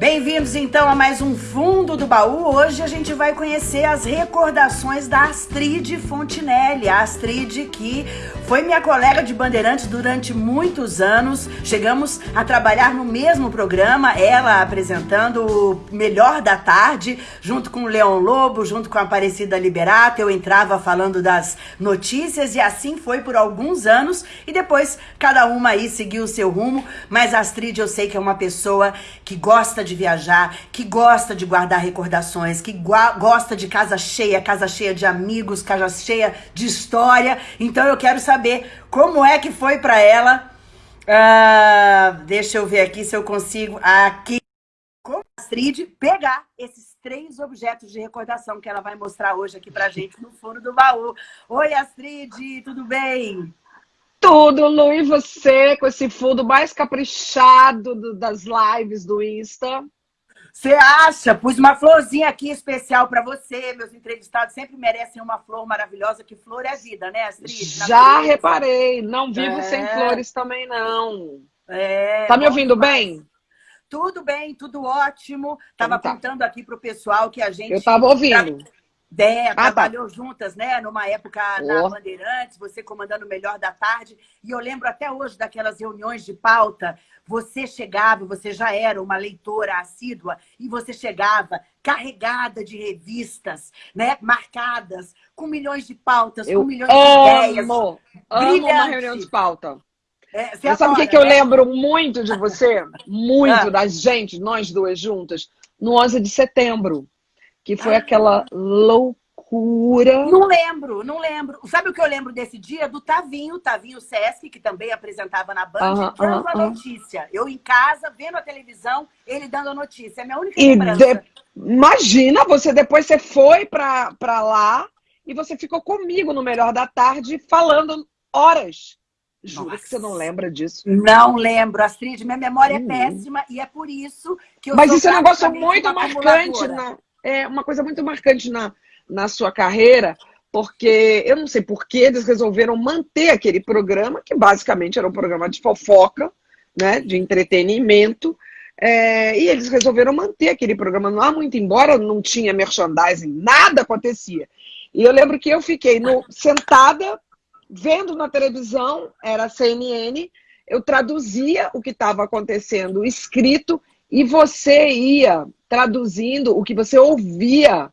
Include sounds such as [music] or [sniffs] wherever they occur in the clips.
Bem-vindos então a mais um Fundo do Baú. Hoje a gente vai conhecer as recordações da Astrid Fontinelli. A Astrid que foi minha colega de Bandeirantes durante muitos anos. Chegamos a trabalhar no mesmo programa, ela apresentando o Melhor da Tarde, junto com o Leon Lobo, junto com a Aparecida Liberato. Eu entrava falando das notícias e assim foi por alguns anos. E depois cada uma aí seguiu o seu rumo. Mas a Astrid eu sei que é uma pessoa que gosta de de viajar, que gosta de guardar recordações, que gosta de casa cheia, casa cheia de amigos, casa cheia de história. Então eu quero saber como é que foi para ela. Uh, deixa eu ver aqui se eu consigo aqui com a Astrid pegar esses três objetos de recordação que ela vai mostrar hoje aqui pra gente no fundo do baú. Oi, Astrid, tudo bem? Tudo, Lu, e você com esse fundo mais caprichado do, das lives do Insta? Você acha? Pus uma florzinha aqui especial para você. Meus entrevistados sempre merecem uma flor maravilhosa, que flor é vida, né, Astrid? Já reparei. Não vivo é... sem flores também, não. É, tá me ouvindo bem? Tudo bem, tudo ótimo. Tava então, tá. contando aqui pro pessoal que a gente... Eu tava ouvindo. É, ah, tá. trabalhou tá. juntas, né? Numa época oh. na Bandeirantes, você comandando o Melhor da Tarde. E eu lembro até hoje daquelas reuniões de pauta. Você chegava, você já era uma leitora assídua, e você chegava carregada de revistas, né? Marcadas, com milhões de pautas, eu com milhões amo, de ideias. Amo uma reunião de pauta. É, você sabe o que, que eu né? lembro muito de você? [laughs] Muito ah. da gente, nós duas juntas, no 11 de setembro que foi aquela loucura. Não lembro, não lembro. Sabe o que eu lembro desse dia? Do Tavinho, Tavinho Sesc, que também apresentava na Band, dando a notícia. Eu em casa, vendo a televisão, ele dando a notícia. É a minha única e lembrança. De... Imagina, você depois você foi pra, pra lá e você ficou comigo no Melhor da Tarde falando horas. Nossa. que você não lembra disso? Não lembro, Astrid. Minha memória hum. é péssima e é por isso que eu Mas isso é um negócio muito marcante na, é uma coisa muito marcante na, na sua carreira, porque eu não sei por que eles resolveram manter aquele programa, que basicamente era um programa de fofoca, né, de entretenimento, é, e eles resolveram manter aquele programa lá muito embora não tinha merchandising, nada acontecia. E eu lembro que eu fiquei no, sentada, vendo na televisão, era CNN, eu traduzia o que estava acontecendo escrito e você ia traduzindo o que você ouvia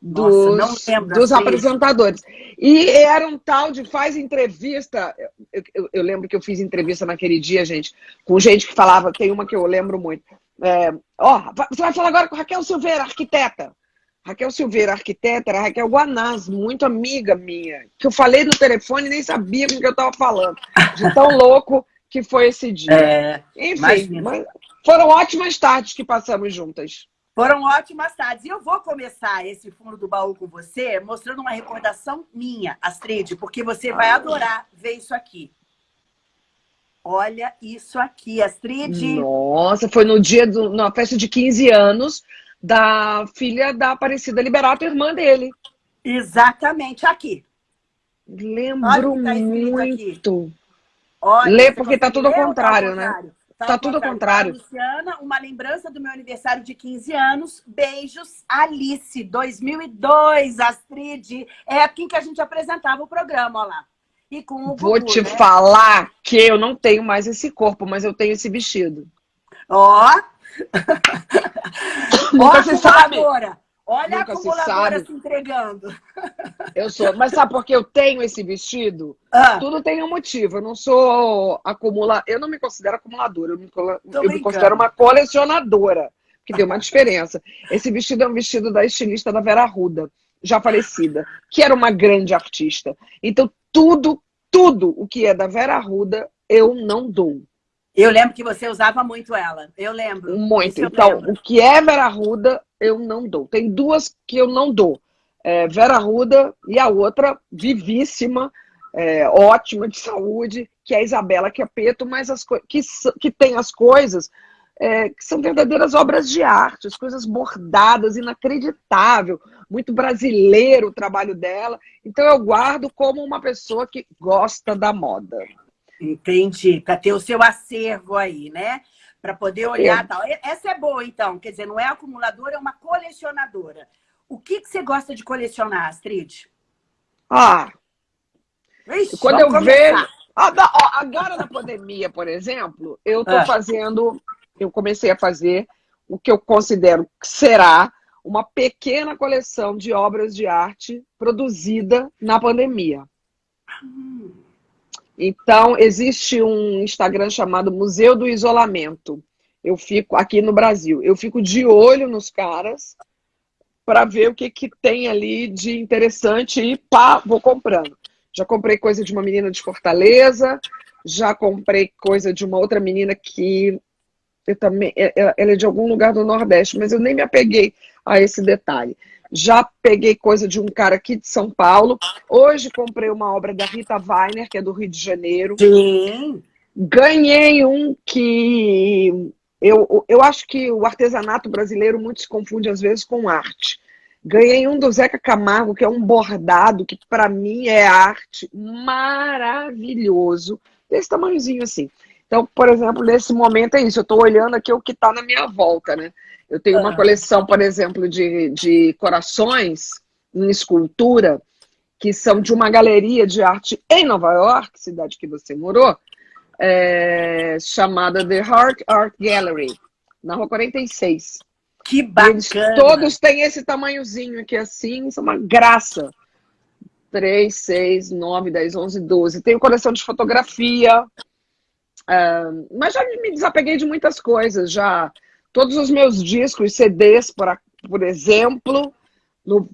dos, Nossa, dos apresentadores. E era um tal de faz entrevista. Eu, eu, eu, lembro que eu fiz entrevista naquele dia, gente, com gente que falava, tem uma que eu lembro muito. É, ó, você vai falar agora com Raquel Silveira, arquiteta. Raquel Silveira, arquiteta, era Raquel Guanaz, muito amiga minha, que eu falei no telefone e nem sabia com o que eu estava falando. De tão [laughs] louco que foi esse dia. É, Enfim, mas foram ótimas tardes que passamos juntas. Foram ótimas tardes. E eu vou começar esse fundo do baú com você, mostrando uma recordação minha, Astrid, porque você vai adorar ver isso aqui. Olha isso aqui, Astrid. Nossa, foi no dia, do, na festa de 15 anos da filha da Aparecida Liberato, irmã dele. Exatamente, aqui. Lembro tá muito. Olha, Lê porque tá tudo ao contrário, né? Tá, tá tudo ao contrário. Luciana, uma lembrança do meu aniversário de 15 anos. Beijos, Alice, 2002, Astrid. É época em que a gente apresentava o programa, olha lá. E com o Vou te né? falar que eu não tenho mais esse corpo, mas eu tenho esse vestido. Ó! Nunca [laughs] Ó, se sabe. Olha Nunca a acumuladora se, se, entregando. Eu sou. Mas sabe por que eu tenho esse vestido? Ah. Tudo tem um motivo. Eu não sou acumula. Eu não me considero acumuladora. Eu me, eu me considero uma colecionadora. Que tem uma [laughs] diferença. Esse vestido é um vestido da estilista da Vera Ruda, já falecida, que era uma grande artista. Então, tudo, tudo o que é da Vera Ruda, eu não dou. Eu lembro que você usava muito ela. Eu lembro. Muito. Então, lembro. o que é Vera Ruda, eu não dou. Tem duas que eu não dou. É Vera Ruda e a outra, vivíssima, é, ótima de saúde, que é a Isabela Capeto, mas as que, que tem as coisas é, que são verdadeiras obras de arte, as coisas bordadas, inacreditável, muito brasileiro o trabalho dela. Então eu guardo como uma pessoa que gosta da moda. Entendi, para ter o seu acervo aí, né? Para poder olhar é. tal. Essa é boa, então. Quer dizer, não é acumuladora, é uma colecionadora. O que, que você gosta de colecionar, Astrid? Ah, Ixi, quando eu vejo... Agora na pandemia, por exemplo, eu estou ah. fazendo, eu comecei a fazer o que eu considero que será uma pequena coleção de obras de arte produzida na pandemia. Então, existe um Instagram chamado Museu do Isolamento. Eu fico aqui no Brasil. Eu fico de olho nos caras para ver o que, que tem ali de interessante e pá, vou comprando. Já comprei coisa de uma menina de Fortaleza, já comprei coisa de uma outra menina que eu também, é, é, ela é de algum lugar do Nordeste, mas eu nem me apeguei a esse detalhe. Já peguei coisa de um cara aqui de São Paulo. Hoje comprei uma obra da Rita Weiner, que é do Rio de Janeiro. Sim. Ganhei um que eu, eu acho que o artesanato brasileiro muito se confunde às vezes com arte. Ganhei um do Zeca Camargo, que é um bordado, que para mim é arte maravilhoso, desse tamanhozinho assim. Então, por exemplo, nesse momento é isso, eu estou olhando aqui o que está na minha volta, né? Eu tenho uma ah. coleção, por exemplo, de, de corações em escultura, que são de uma galeria de arte em Nova York, cidade que você morou, é, chamada The Heart Art Gallery, na rua 46. Que bacana! Eles todos têm esse tamanhozinho aqui assim, são uma graça. 3, 6, 9, 10, 11, 12. Tenho coleção de fotografia, uh, mas já me desapeguei de muitas coisas. Já todos os meus discos, CDs, por, por exemplo, no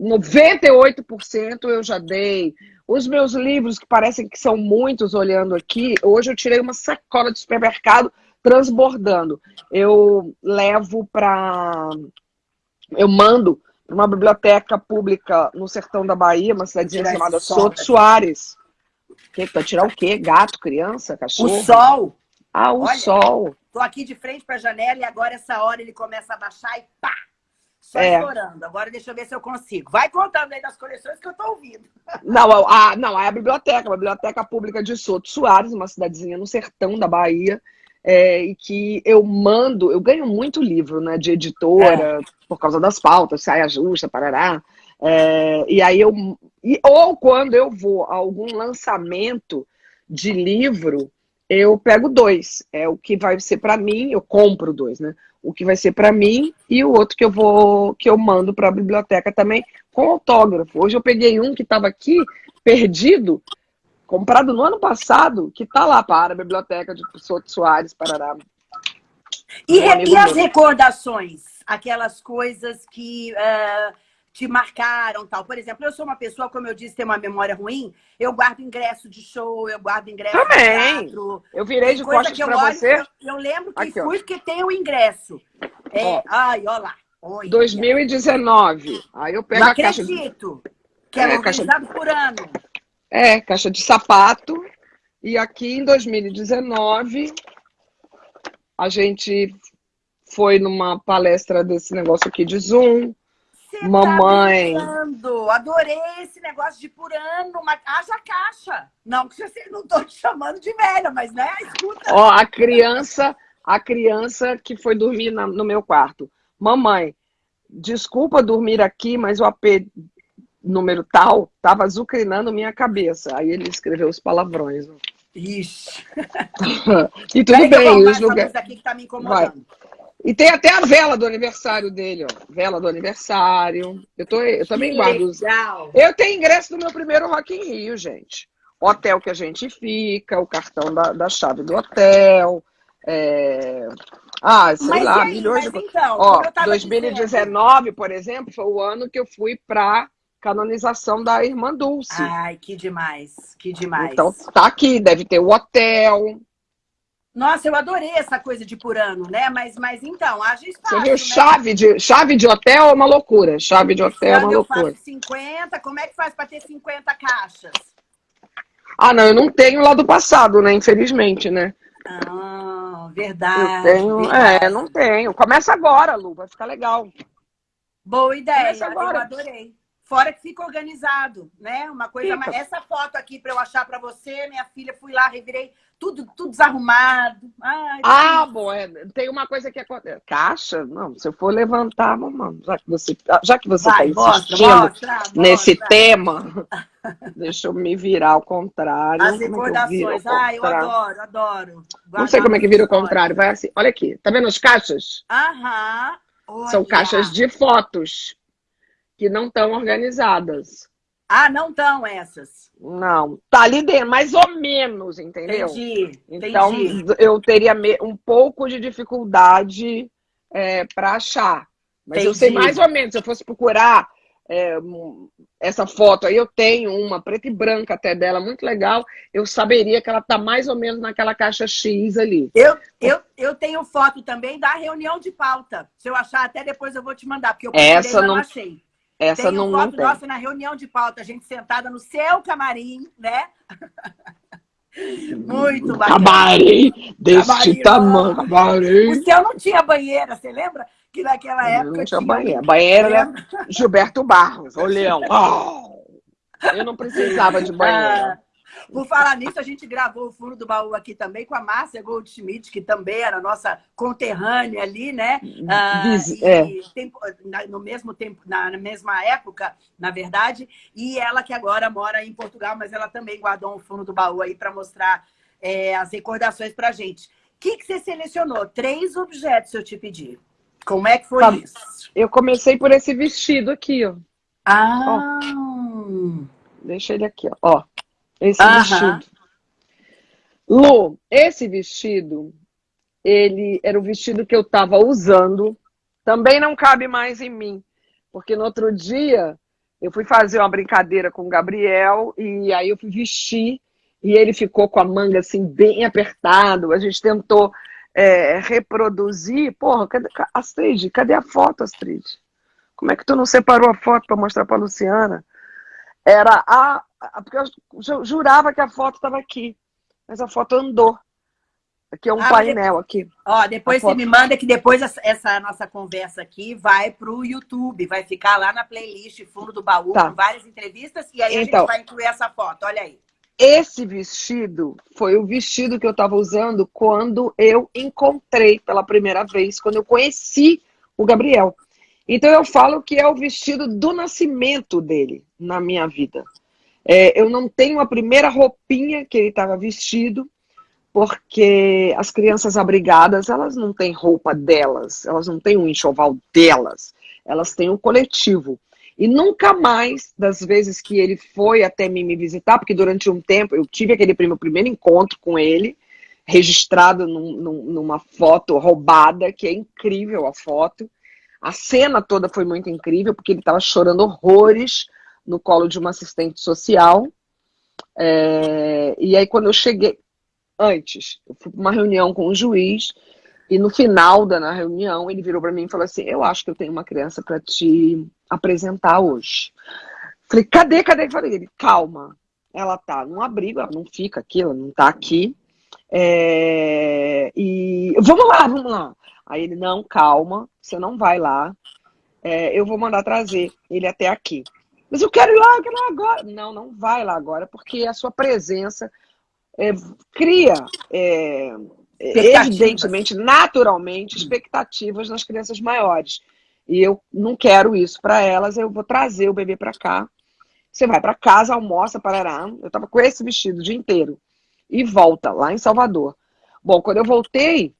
98% eu já dei. Os meus livros, que parecem que são muitos olhando aqui, hoje eu tirei uma sacola de supermercado transbordando. Eu levo para. Eu mando para uma biblioteca pública no sertão da Bahia, uma cidadezinha chamada Soto Soares. Que, para tirar o quê? Gato, criança, cachorro? O sol. Ah, o Olha, sol. Tô aqui de frente para a janela e agora essa hora ele começa a baixar e pá! Só é. estourando. Agora deixa eu ver se eu consigo. Vai contando aí das coleções que eu tô ouvindo. [laughs] Não, a, não, é a biblioteca, a Biblioteca Pública de Soto Soares, uma cidadezinha no sertão da Bahia é, e que eu mando, eu ganho muito livro, né, de editora, é. por causa das pautas, saia justa, parará. É, e aí eu. E, ou quando eu vou a algum lançamento de livro, eu pego dois. É o que vai ser para mim, eu compro dois, né? O que vai ser para mim e o outro que eu vou que eu mando para a biblioteca também com autógrafo. Hoje eu peguei um que estava aqui perdido comprado no ano passado, que está lá para a biblioteca de Souto Soares, Parará. E, e as recordações? Aquelas coisas que uh, te marcaram, tal. Por exemplo, eu sou uma pessoa, como eu disse, tem uma memória ruim. Eu guardo ingresso de show, eu guardo ingresso Também. de teatro. Eu virei de costas para você. Eu, eu, lembro que Aqui, fui ó. porque tem o ingresso. É, ai, olha lá. Oi, 2019. Aí eu pego Não a caixa. acredito. Que é, é organizado caixa... por ano. É, caixa de sapato. E aqui em 2019, a gente foi numa palestra desse negócio aqui de Zoom. Você tá Mamãe. Tá Adorei esse negócio de por ano, mas haja caixa. Não que não estou te chamando de velha, mas né, escuta. Ó, a criança, a criança que foi dormir na, no meu quarto. Mamãe, desculpa dormir aqui, mas o AP número tal, estava azucrinando minha cabeça. Aí ele escreveu os palavrões. Ixi. [laughs] e tudo bem. Os lugares... aqui que tá me incomodando. Vai. E tem até a vela do aniversário dele, ó. Vela do aniversário. Eu, tô, eu também guardo. Legal. Eu tenho ingresso do meu primeiro Rock in Rio, gente. Hotel que a gente fica, o cartão da, da chave do hotel. É... Ah, sei mas lá, aí, milhões de coisas. Então, ó, 2019, dizendo... por exemplo, foi o ano que eu fui para canonização da irmã Dulce. Ai, que demais, que demais. Então tá aqui, deve ter o hotel. Nossa, eu adorei essa coisa de por ano, né? Mas, mas então, haja espaço, Você viu, né? chave, de, chave de hotel é uma loucura. Chave de hotel é uma eu loucura. Faço 50, como é que faz para ter 50 caixas? Ah, não, eu não tenho lá do passado, né? Infelizmente, né? Ah, verdade. Eu tenho, verdade. é, não tenho. Começa agora, Lu, vai ficar legal. Boa ideia, eu adorei. Fora que fica organizado, né? Uma coisa mais. Essa foto aqui para eu achar para você, minha filha, fui lá, revirei tudo, tudo desarrumado. Ai, ah, bom, é, tem uma coisa que acontece. Caixa? Não, se eu for levantar, mamãe, já que você já que você está insistindo mostra, mostra, nesse mostra. tema, [laughs] deixa eu me virar ao contrário. As é recordações, ah, eu adoro, adoro. Não sei como é que vira o contrário, vai assim. Olha aqui, tá vendo as caixas? Aham. São caixas de fotos que não estão organizadas. Ah, não estão essas? Não, tá ali dentro, mais ou menos, entendeu? Entendi. Então, entendi. eu teria um pouco de dificuldade é, para achar. Mas entendi. eu sei mais ou menos, se eu fosse procurar é, essa foto aí, eu tenho uma preta e branca até dela, muito legal. Eu saberia que ela tá mais ou menos naquela caixa X ali. Eu, eu, eu tenho foto também da reunião de pauta. Se eu achar, até depois eu vou te mandar, porque eu essa não, não achei. Essa tem não, foto não nossa na reunião de pauta, a gente sentada no seu camarim, né? [laughs] Muito bacana. Camarim deste tamanho, camarim. O seu não tinha banheira, você lembra? Que naquela época não tinha, tinha banheira. Banheira era Gilberto Barros, o leão. Oh! [laughs] Eu não precisava de banheira. Por falar nisso, a gente gravou o Fundo do Baú aqui também com a Márcia Goldschmidt, que também era nossa conterrânea ali, né? Ah, é. tempo, no mesmo tempo, na, mesma época, na verdade, e ela que agora mora em Portugal, mas ela também guardou um Fundo do Baú aí para mostrar é, as recordações para gente. O que, que você selecionou? Três objetos eu te pedi. Como é que foi tá. isso? Eu comecei por esse vestido aqui, ó. Ah! Ó. Deixa ele aqui, ó esse vestido. Lu, esse vestido, ele era o vestido que eu estava usando. Também não cabe mais em mim, porque no outro dia eu fui fazer uma brincadeira com o Gabriel e aí eu fui vestir e ele ficou com a manga assim bem apertado. A gente tentou é, reproduzir. Porra, cadê, Astrid, cadê a foto, Astrid? Como é que tu não separou a foto para mostrar para Luciana? Era a porque eu jurava que a foto estava aqui, mas a foto andou. Aqui é um ah, painel aqui. Ó, depois você me manda que depois essa nossa conversa aqui vai para o YouTube, vai ficar lá na playlist Fundo do Baú, tá. com várias entrevistas, e aí então, a gente então. vai incluir essa foto, olha aí. Esse vestido foi o vestido que eu estava usando quando eu encontrei pela primeira vez, quando eu conheci o Gabriel. Então eu falo que é o vestido do nascimento dele na minha vida. É, eu não tenho a primeira roupinha que ele estava vestido, porque as crianças abrigadas, elas não têm roupa delas, elas não têm um enxoval delas, elas têm um coletivo. E nunca mais, das vezes que ele foi até mim me visitar, porque durante um tempo eu tive aquele meu primeiro encontro com ele, registrado num, num, numa foto roubada, que é incrível a foto. A cena toda foi muito incrível, porque ele estava chorando horrores, no colo de uma assistente social. É, e aí, quando eu cheguei, antes, eu fui para uma reunião com o juiz, e no final da reunião, ele virou para mim e falou assim: Eu acho que eu tenho uma criança para te apresentar hoje. Falei, cadê, cadê? Falei, ele, calma, ela tá num abrigo, ela não fica aqui, ela não tá aqui. É, e vamos lá, vamos lá. Aí ele, não, calma, você não vai lá. É, eu vou mandar trazer ele até aqui. Mas eu quero ir lá, eu quero ir lá agora. Não, não vai lá agora, porque a sua presença é, cria, é, evidentemente, naturalmente, expectativas nas crianças maiores. E eu não quero isso para elas, eu vou trazer o bebê para cá. Você vai para casa, almoça, parará. Eu estava com esse vestido o dia inteiro. E volta, lá em Salvador. Bom, quando eu voltei,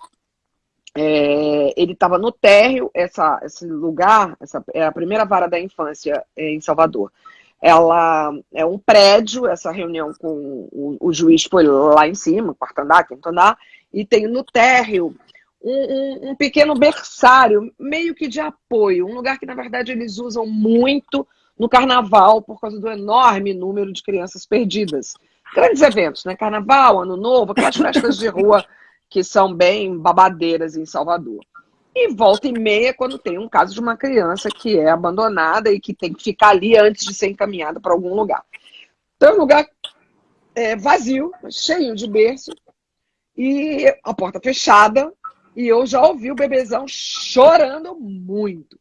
é, ele estava no térreo, essa, esse lugar, essa é a primeira vara da infância em Salvador. Ela é um prédio, essa reunião com o, o juiz foi lá em cima, quarto andar, quinto andar, e tem no térreo um, um, um, pequeno berçário, meio que de apoio, um lugar que na verdade eles usam muito no carnaval por causa do enorme número de crianças perdidas. Grandes eventos, né? Carnaval, Ano Novo, aquelas festas de rua [laughs] que são bem babadeiras em Salvador. E volta e meia quando tem um caso de uma criança que é abandonada e que tem que ficar ali antes de ser encaminhada para algum lugar. Então, é um lugar é, vazio, cheio de berço, e a porta fechada, e eu já ouvi o bebezão chorando muito.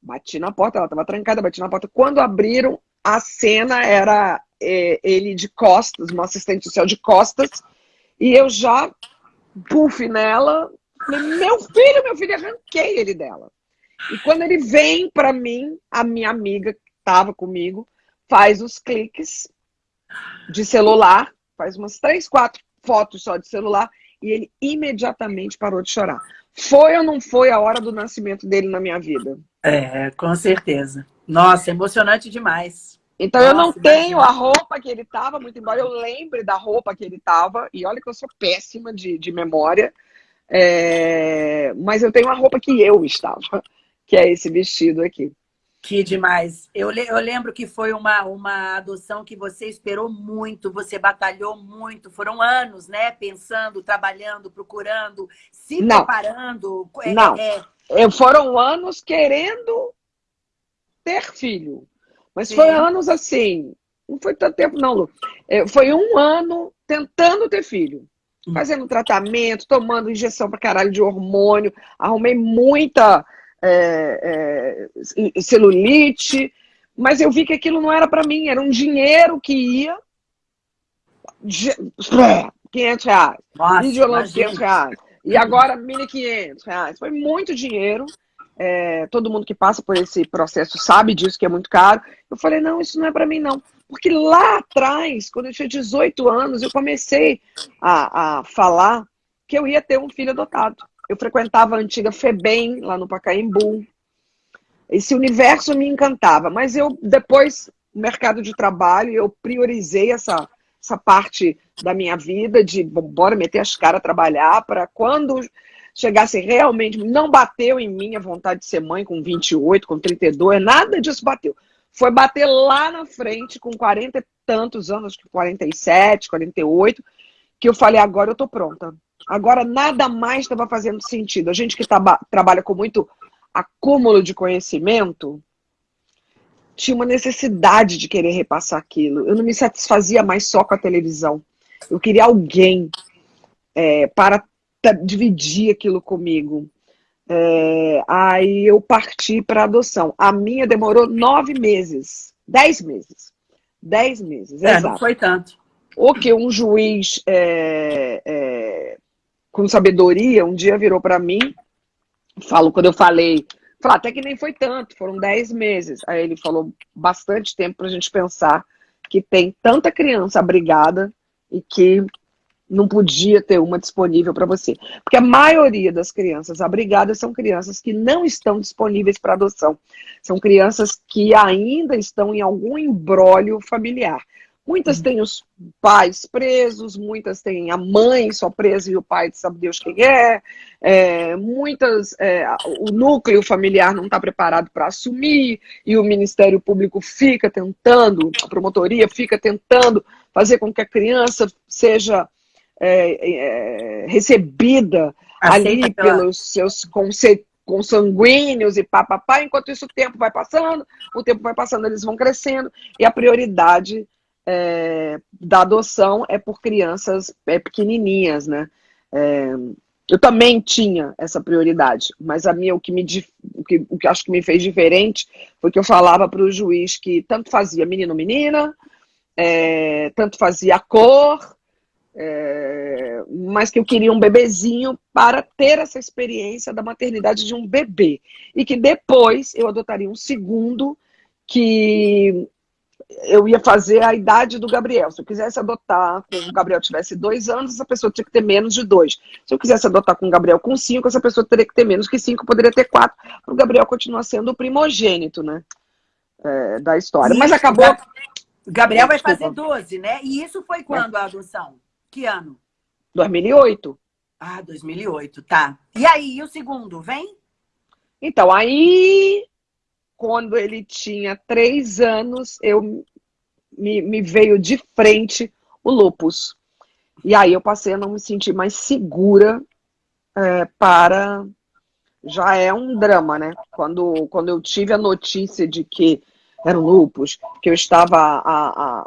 Bati na porta, ela estava trancada, bati na porta. Quando abriram, a cena era é, ele de costas, uma assistente social de costas, e eu já, puff nela, meu filho, meu filho, arranquei ele dela. E quando ele vem para mim, a minha amiga que estava comigo, faz os cliques de celular, faz umas três, quatro fotos só de celular, e ele imediatamente parou de chorar. Foi ou não foi a hora do nascimento dele na minha vida? É, com certeza. Nossa, emocionante demais. Então Nossa, eu não tenho a roupa que ele tava, muito embora eu lembre da roupa que ele tava, e olha que eu sou péssima de, de memória, é... mas eu tenho a roupa que eu estava, que é esse vestido aqui. Que demais. Eu, eu lembro que foi uma, uma adoção que você esperou muito, você batalhou muito. Foram anos, né? Pensando, trabalhando, procurando, se Não. preparando. É, Não. É... é foram anos querendo ter filho. Mas Sim. foi anos assim. Não foi tanto tempo, não, Lu. É, foi um ano tentando ter filho. Hum. Fazendo tratamento, tomando injeção pra caralho de hormônio. Arrumei muita é, é, celulite, mas eu vi que aquilo não era para mim, era um dinheiro que ia. 500 [sniffs] reais. Nossa, Videolão 500 reais. E agora 1.500 reais. Foi muito dinheiro. É, todo mundo que passa por esse processo sabe disso, que é muito caro. Eu falei, não, isso não é para mim, não. Porque lá atrás, quando eu tinha 18 anos, eu comecei a, a falar que eu ia ter um filho adotado. Eu frequentava a antiga FEBEM, lá no Pacaembu. Esse universo me encantava. Mas eu, depois, mercado de trabalho, eu priorizei essa, essa parte da minha vida de bora meter as caras a trabalhar para quando chegasse realmente, não bateu em mim a vontade de ser mãe com 28, com 32, nada disso bateu. Foi bater lá na frente com 40 e tantos anos, acho que 47, 48, que eu falei, agora eu tô pronta. Agora, nada mais estava fazendo sentido. A gente que traba trabalha com muito acúmulo de conhecimento tinha uma necessidade de querer repassar aquilo. Eu não me satisfazia mais só com a televisão. Eu queria alguém é, para dividir aquilo comigo. É, aí eu parti para adoção. A minha demorou nove meses, dez meses. Dez meses, é, exato. Não foi tanto. O que um juiz é, é com sabedoria, um dia virou para mim, falou, quando eu falei, falou, até que nem foi tanto, foram 10 meses. Aí ele falou bastante tempo para a gente pensar que tem tanta criança abrigada e que não podia ter uma disponível para você. Porque a maioria das crianças abrigadas são crianças que não estão disponíveis para adoção. São crianças que ainda estão em algum embrólio familiar. Muitas uhum. têm os pais presos, muitas têm a mãe só presa e o pai sabe Deus quem é. é muitas, é, o núcleo familiar não está preparado para assumir e o Ministério Público fica tentando, a promotoria fica tentando fazer com que a criança seja é, é recebida Aceita ali pela... pelos seus consanguíneos e papapá, enquanto isso o tempo vai passando, o tempo vai passando, eles vão crescendo e a prioridade é, da adoção é por crianças é, pequenininhas, né? É, eu também tinha essa prioridade, mas a minha, o que me o que, o que acho que me fez diferente foi que eu falava para o juiz que tanto fazia menino menina, é, tanto fazia a cor, é, mas que eu queria um bebezinho para ter essa experiência da maternidade de um bebê. E que depois eu adotaria um segundo que eu ia fazer a idade do Gabriel. Se eu quisesse adotar quando o Gabriel tivesse dois anos, essa pessoa tinha que ter menos de dois. Se eu quisesse adotar com o Gabriel com cinco, essa pessoa teria que ter menos que cinco, poderia ter quatro, para o Gabriel continuar sendo o primogênito, né? É, da história. Mas acabou. O Gabriel vai fazer 12, né? E isso foi quando é. a adoção? Que ano? 2008. Ah, 2008, tá. E aí, e o segundo, vem? Então, aí quando ele tinha três anos, eu me, me veio de frente o lupus. E aí eu passei a não me sentir mais segura é, para. Já é um drama, né? Quando, quando eu tive a notícia de que era o lupus, que eu estava. A, a,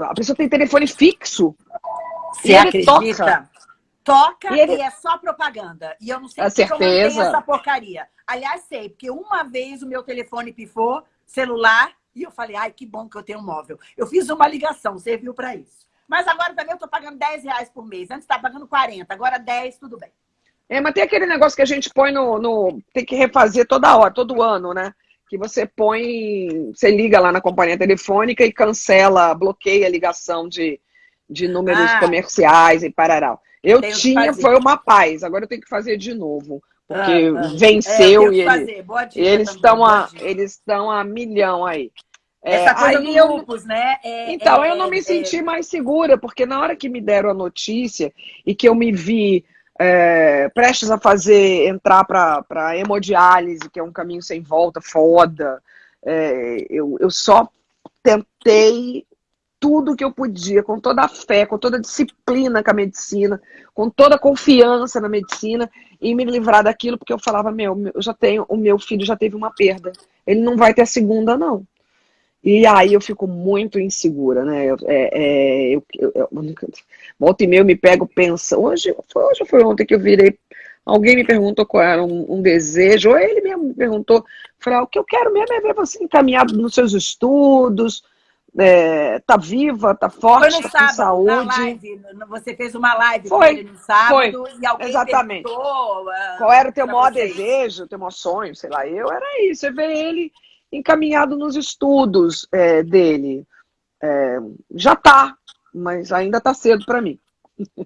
a pessoa tem telefone fixo. Você acredita? Toca. Toca e, ele... e, é só propaganda. E eu não sei a certeza. essa porcaria. Aliás, sei, porque uma vez o meu telefone pifou, celular, e eu falei, ai, que bom que eu tenho um móvel. Eu fiz uma ligação, serviu para isso. Mas agora também eu estou pagando 10 reais por mês. Antes estava pagando 40, agora 10, tudo bem. É, mas tem aquele negócio que a gente põe no, no. Tem que refazer toda hora, todo ano, né? Que você põe. Você liga lá na companhia telefônica e cancela, bloqueia a ligação de, de números ah, comerciais e pararau. Eu tinha, foi uma paz, agora eu tenho que fazer de novo. Porque ah, ah. venceu é, e ele, eles estão a, eles estão a milhão aí. Essa é, coisa aí eu, grupos, né? É, então, é, eu não me é, senti é. mais segura, porque na hora que me deram a notícia e que eu me vi prestes a fazer, entrar para hemodiálise, que é um caminho sem volta, foda, eu, eu só tentei tudo que eu podia, com toda a fé, com toda a disciplina com a medicina, com toda a confiança na medicina, e me livrar daquilo, porque eu falava, meu, eu já tenho, o meu filho já teve uma perda. Ele não vai ter a segunda, não. E aí eu fico muito insegura, né? Eu, é, é, eu, eu, eu, volta e meia eu me pego, pensa. Hoje, hoje foi ontem que eu virei. Alguém me perguntou qual era um, um desejo, ou ele mesmo me perguntou. Falei, ah, o que eu quero mesmo é ver você encaminhado nos seus estudos, é, tá viva, tá forte, foi no tá sábado, com saúde. Na live, você fez uma live foi, no sábado foi, e alguém exatamente. perguntou... Uh, Qual era o teu maior vocês? desejo, o teu maior sonho, sei lá. Eu era isso, você vê ele encaminhado nos estudos é, dele. É, já tá, mas ainda tá cedo para mim.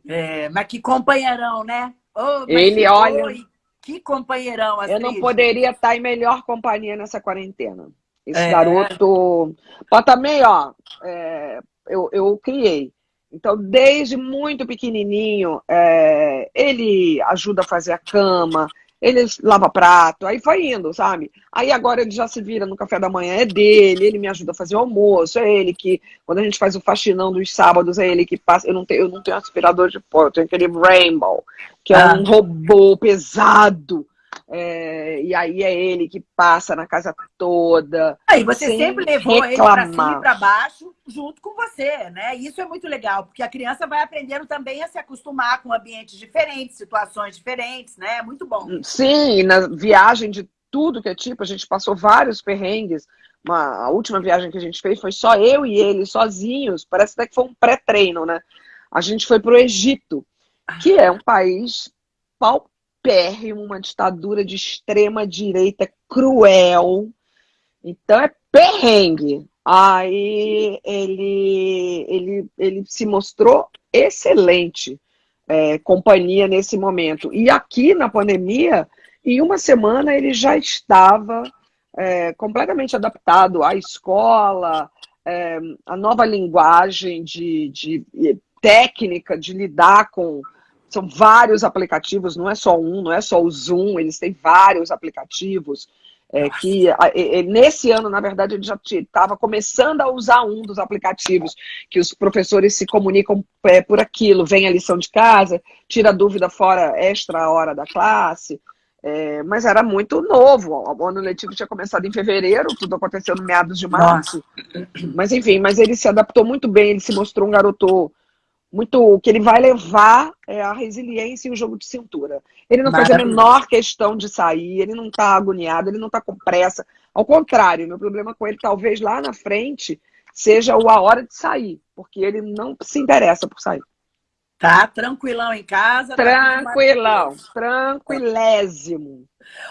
É, mas que companheirão, né? Oh, ele, olha... Que companheirão, Eu não poderia estar em melhor companhia nessa quarentena. Esse é. garoto. Mas também, ó, é, eu, eu criei. Então, desde muito pequenininho, é, ele ajuda a fazer a cama, ele lava prato, aí foi indo, sabe? Aí agora ele já se vira no café da manhã, é dele, ele me ajuda a fazer o almoço, é ele que, quando a gente faz o faxinão dos sábados, é ele que passa. Eu não tenho, eu não tenho aspirador de pó, eu tenho aquele Rainbow, que é ah. um robô pesado é, e aí é ele que passa na casa toda. Aí você sempre levou reclamar. ele para cima e para baixo junto com você, né? Isso é muito legal, porque a criança vai aprendendo também a se acostumar com ambientes diferentes, situações diferentes, né? É muito bom. Sim, na viagem de tudo que é tipo, a gente passou vários perrengues. Uma, a última viagem que a gente fez foi só eu e ele, sozinhos. Parece até que foi um pré-treino, né? A gente foi para o Egito, que é um país pau paupérrimo, uma ditadura de extrema direita cruel. Então é perrengue. Aí ele, ele, ele se mostrou excelente é, companhia nesse momento. E aqui na pandemia, em uma semana ele já estava é, completamente adaptado à escola, é, a nova linguagem de, de técnica de lidar com são vários aplicativos, não é só um, não é só o Zoom, eles têm vários aplicativos. É, que nesse ano, na verdade, ele já estava começando a usar um dos aplicativos, que os professores se comunicam é, por aquilo, vem a lição de casa, tira dúvida fora extra hora da classe, é, mas era muito novo, o ano letivo tinha começado em fevereiro, tudo aconteceu no meados de março, Nossa. mas enfim, mas ele se adaptou muito bem, ele se mostrou um garoto muito que ele vai levar é, a resiliência e o jogo de cintura. Ele não faz a menor questão de sair, ele não está agoniado, ele não está com pressa. Ao contrário, meu problema com ele talvez lá na frente seja a hora de sair, porque ele não se interessa por sair. Tá tranquilão em casa. Tá tranquilão, tá tranquilésimo.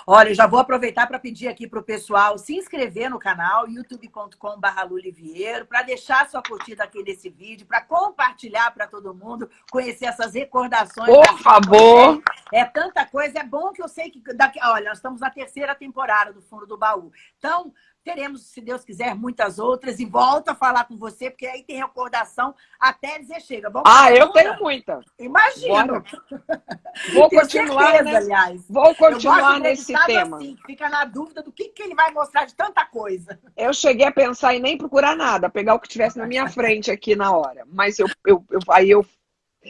Olha, eu já vou aproveitar para pedir aqui para o pessoal se inscrever no canal youtube.com.br Luliviero, para deixar sua curtida aqui nesse vídeo, para compartilhar para todo mundo, conhecer essas recordações. Por favor! É tanta coisa, é bom que eu sei que... Daqui, olha, nós estamos na terceira temporada do Fundo do Baú. Então, Teremos, se Deus quiser, muitas outras e volto a falar com você, porque aí tem recordação até dizer chega. Vamos ah, eu tenho muita. Imagino. [laughs] Vou continuar, certeza, né? aliás. Vou continuar nesse tema. Assim, fica na dúvida do que, que ele vai mostrar de tanta coisa. Eu cheguei a pensar em nem procurar nada, pegar o que tivesse na minha frente aqui na hora. Mas eu, eu, eu aí eu,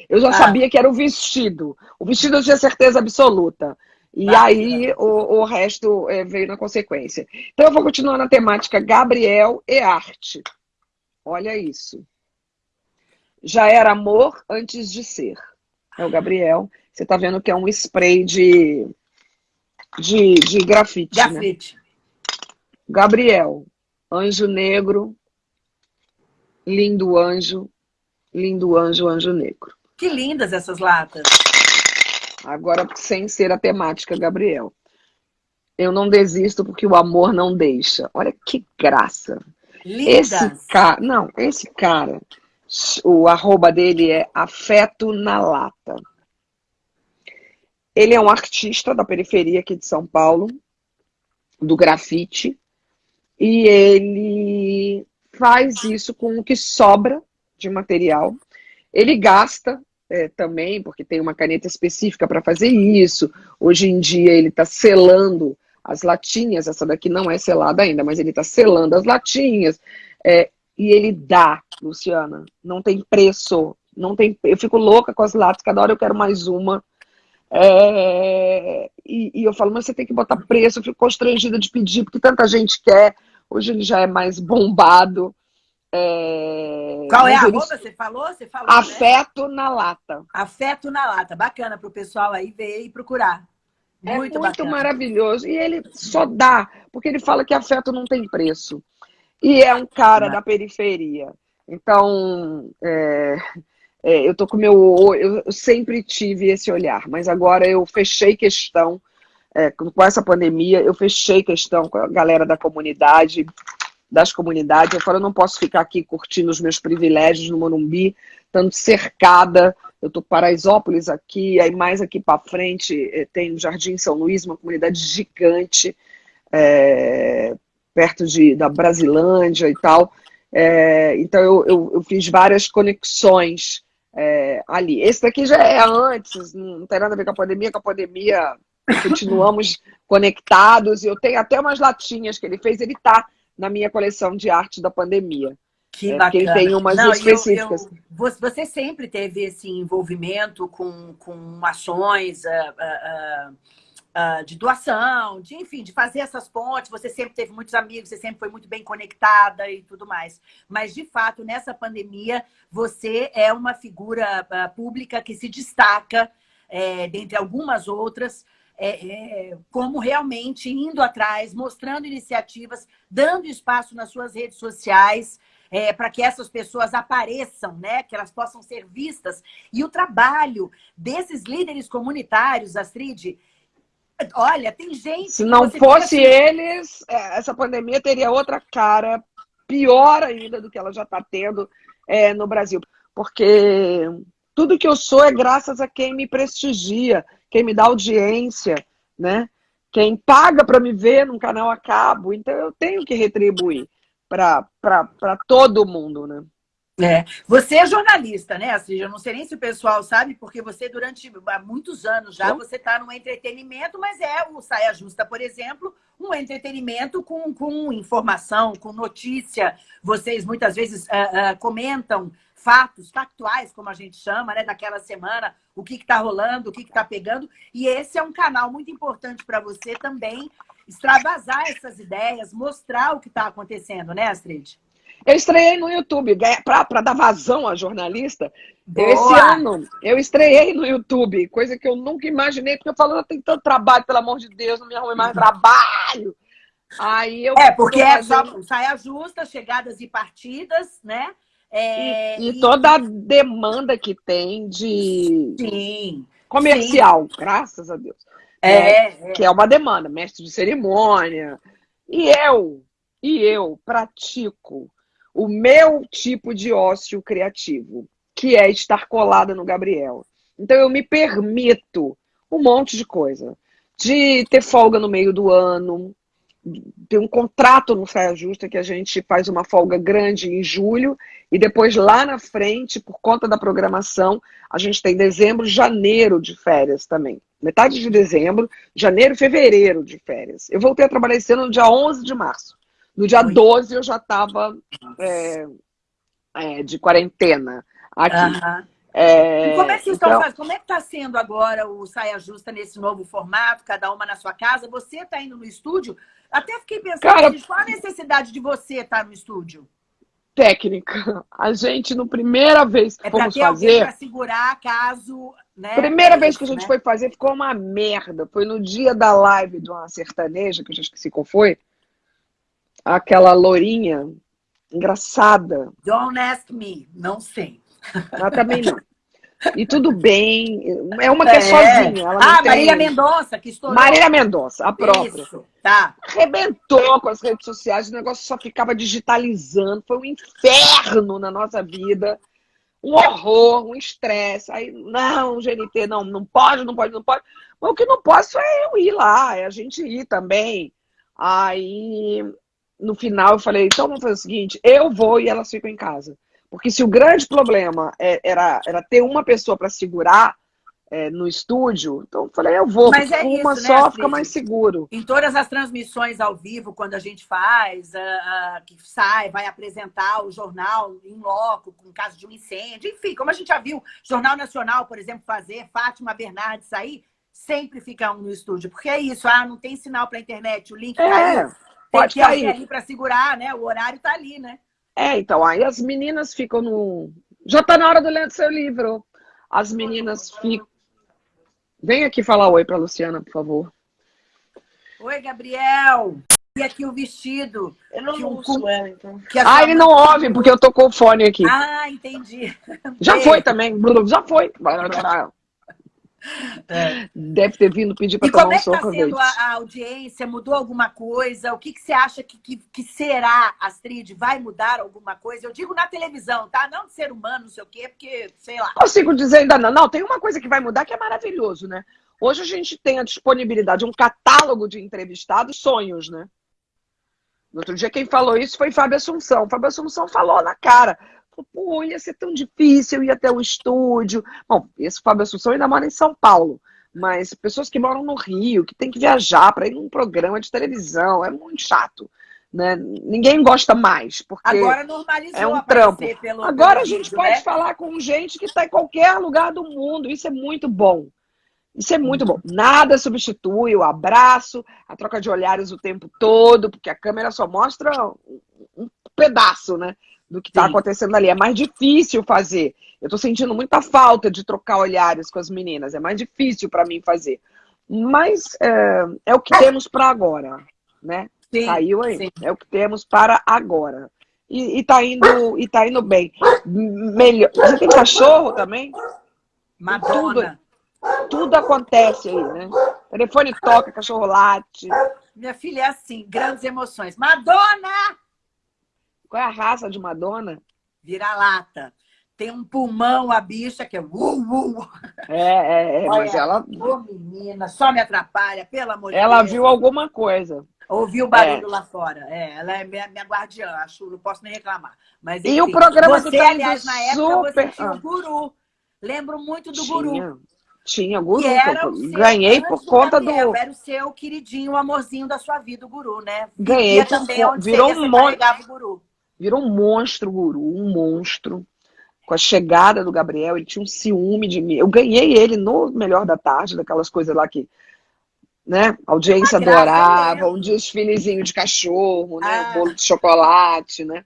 eu já ah. sabia que era o vestido. O vestido eu tinha certeza absoluta. E tá. aí o, o resto é, veio na consequência. Então eu vou continuar na temática Gabriel e arte. Olha isso. Já era amor antes de ser. É o Gabriel. Você tá vendo que é um spray de, de, de grafite. Né? Grafite. Né? Gabriel, anjo negro, lindo anjo, lindo anjo, anjo negro. Que lindas essas latas. Agora, sem ser a temática, Gabriel. Eu não desisto porque o amor não deixa. Olha que graça. Lindas. Esse cara, não, esse cara, o arroba dele é afeto na lata. Ele é um artista da periferia aqui de São Paulo, do grafite, e ele faz isso com o que sobra de material. Ele gasta é, também, porque tem uma caneta específica para fazer isso. Hoje em dia ele está selando as latinhas, essa daqui não é selada ainda, mas ele está selando as latinhas. É, e ele dá, Luciana, não tem preço. Não tem, eu fico louca com as latas, cada hora eu quero mais uma. É, e, e, eu falo, mas você tem que botar preço, eu fico constrangida de pedir, porque tanta gente quer. Hoje ele já é mais bombado. É... Qual é a arroba? Você falou? Você falou né? Afeto né? na lata. Afeto na lata. Bacana para o pessoal aí ver e procurar. É muito, é muito maravilhoso. E ele só dá, porque ele fala que afeto não tem preço. E é um cara da periferia. Então, é, é, eu tô com meu. Eu sempre tive esse olhar, mas agora eu fechei questão. É, com essa pandemia, eu fechei questão com a galera da comunidade, das comunidades. Falo, eu não posso ficar aqui curtindo os meus privilégios no Morumbi, estando cercada. Eu estou Paraisópolis aqui, aí mais aqui para frente eh, tem o Jardim São Luís, uma comunidade gigante, é, perto de, da Brasilândia e tal. É, então eu, eu, eu, fiz várias conexões é, ali. Esse daqui já é antes, não tem nada a ver com a pandemia, com a pandemia continuamos [laughs] conectados. Eu tenho até umas latinhas que ele fez, ele está na minha coleção de arte da pandemia. Que é, bacana. Tem umas Não, específicas. Eu, eu, você sempre teve esse envolvimento com, com ações uh, uh, uh, de doação, de enfim, de fazer essas pontes. Você sempre teve muitos amigos, você sempre foi muito bem conectada e tudo mais. Mas, de fato, nessa pandemia, você é uma figura pública que se destaca, é, dentre algumas outras, é, é, como realmente indo atrás, mostrando iniciativas, dando espaço nas suas redes sociais, é, para que essas pessoas apareçam, né? que elas possam ser vistas. E o trabalho desses líderes comunitários, Astrid, olha, tem gente... Se não fosse assim... eles, é, essa pandemia teria outra cara, pior ainda do que ela já está tendo é, no Brasil. Porque tudo que eu sou é graças a quem me prestigia, quem me dá audiência, né? Quem paga para me ver num canal a cabo. Então eu tenho que retribuir para todo mundo, né? É. Você é jornalista, né, Astrid? Eu não sei nem se o pessoal sabe, porque você, durante há muitos anos já, você está no entretenimento, mas é o Saia Justa, por exemplo, um entretenimento com, com informação, com notícia. Vocês muitas vezes uh, uh, comentam fatos, factuais, como a gente chama, né, daquela semana, o que está rolando, o que está pegando. E esse é um canal muito importante para você também extravasar essas ideias, mostrar o que está acontecendo, né, Astrid? Eu estreiei no YouTube, para dar vazão a jornalista. Boa. Esse ano eu estreiei no YouTube, coisa que eu nunca imaginei, porque eu falo, eu tenho tanto trabalho, pelo amor de Deus, não me arrumei mais trabalho. Aí eu é, porque é só saia justa, chegadas e partidas, né? É, e, e, toda a demanda que tem de sim, comercial, sim. graças a Deus. É, é, Que é uma demanda, mestre de cerimônia. E eu, e eu pratico o meu tipo de ócio criativo, que é estar colada no Gabriel. Então eu me permito um monte de coisa. De ter folga no meio do ano, tem um contrato no Saia Justa que a gente faz uma folga grande em julho e depois lá na frente, por conta da programação, a gente tem dezembro, janeiro de férias também. Metade de dezembro, janeiro, fevereiro de férias. Eu voltei a trabalhar esse ano no dia 11 de março. No dia Oi. 12 eu já estava é, é, de quarentena aqui. Uhum. É, como é que então... fazendo? Como é que está sendo agora o Saia Justa nesse novo formato, cada uma na sua casa? Você está indo no estúdio? Até fiquei pensando, Cara... qual a necessidade de você estar no estúdio? Técnica. A gente, no primeira vez que é fomos fazer... para segurar caso... Né, primeira é vez que a gente né? foi fazer, ficou uma merda. Foi no dia da live de uma sertaneja, que eu já esqueci qual foi. Aquela lourinha, engraçada. Don't ask me, não sei. Ela também não. E tudo bem, é uma que é, é sozinha. ah, Marília Mendonça, que estourou. Marília Mendonça, a própria. Isso, tá. Arrebentou com as redes sociais, o negócio só ficava digitalizando, foi um inferno na nossa vida. Um horror, um estresse. Aí, não, GNT, não, não pode, não pode, não pode. Mas o que não posso é eu ir lá, é a gente ir também. Aí, no final, eu falei, então vamos fazer o seguinte, eu vou e elas ficam em casa. Porque se o grande problema é, era, era ter uma pessoa para segurar é, no estúdio, então eu falei, eu vou, Mas é uma isso, só né, fica mais seguro. Em todas as transmissões ao vivo, quando a gente faz, que sai, vai apresentar o jornal em loco, com caso de um incêndio, enfim, como a gente já viu, Jornal Nacional, por exemplo, fazer, Fátima Bernardes sair, sempre fica um no estúdio. Porque é isso, ah, não tem sinal para internet, o link é, caiu. Tem que cair. ali para segurar, né? O horário tá ali, né? É, então, aí as meninas ficam no. Já está na hora do ler seu livro. As meninas ficam. Vem aqui falar oi para Luciana, por favor. Oi, Gabriel. E aqui o vestido. Eu não uso ela, então. Ah, ele não ouve, porque eu tô com o fone aqui. Ah, entendi. Já foi também. Já foi. É. Deve ter vindo pedir para tomar um soco. E como é que está sendo a, a, audiência? Mudou alguma coisa? O que, que você acha que, que, que, será, Astrid? Vai mudar alguma coisa? Eu digo na televisão, tá? Não de ser humano, não sei o quê, porque, sei lá. Consigo dizer ainda não. Não, tem uma coisa que vai mudar que é maravilhoso, né? Hoje a gente tem a disponibilidade, um catálogo de entrevistados, sonhos, né? No outro dia quem falou isso foi Fábio Assunção. Fábio Assunção falou na cara. Pô, ia ser tão difícil, eu ia até o estúdio. Bom, esse Fábio Assunção ainda mora em São Paulo, mas pessoas que moram no Rio, que tem que viajar para ir num programa de televisão, é muito chato. Né? Ninguém gosta mais, porque Agora normalizou é um trampo. Pelo, Agora pelo a gente vídeo, pode né? falar com gente que está em qualquer lugar do mundo, isso é muito bom. Isso é muito bom. Nada substitui o abraço, a troca de olhares o tempo todo, porque a câmera só mostra um pedaço, né? Do que está acontecendo ali. É mais difícil fazer. Eu estou sentindo muita falta de trocar olhares com as meninas. É mais difícil para mim fazer. Mas é, é o que temos para agora, né? Sim, Saiu aí. Sim. É o que temos para agora. E, e, tá indo, e tá indo bem. Melhor. Você tem cachorro também? Madonna. Tudo, tudo acontece aí, né? O telefone toca, cachorro late. Minha filha é assim, grandes emoções. Madonna! Qual é a raça de Madonna? Vira-lata. Tem um pulmão, a bicha, que é uh, uh. É, é, é Olha, mas ela... Ô, menina, só me atrapalha, pelo amor de Deus. Ela viu alguma coisa. Ouviu o barulho é. lá fora. É, ela é minha, minha guardiã, acho, não posso nem reclamar. Mas, enfim, e o programa você, do aliás, na época, super... você tinha o Guru. Lembro muito do tinha. Guru. Tinha, Guru. Ganhei por conta do. Era o seu queridinho, o amorzinho da sua vida, o Guru, né? Ganhei por também, virou um monte. Virou um monstro, guru, um monstro. Com a chegada do Gabriel, ele tinha um ciúme de mim. Eu ganhei ele no melhor da tarde, daquelas coisas lá que né? A audiência adorava, um desfilezinho de cachorro, né? Ah. bolo de chocolate, né?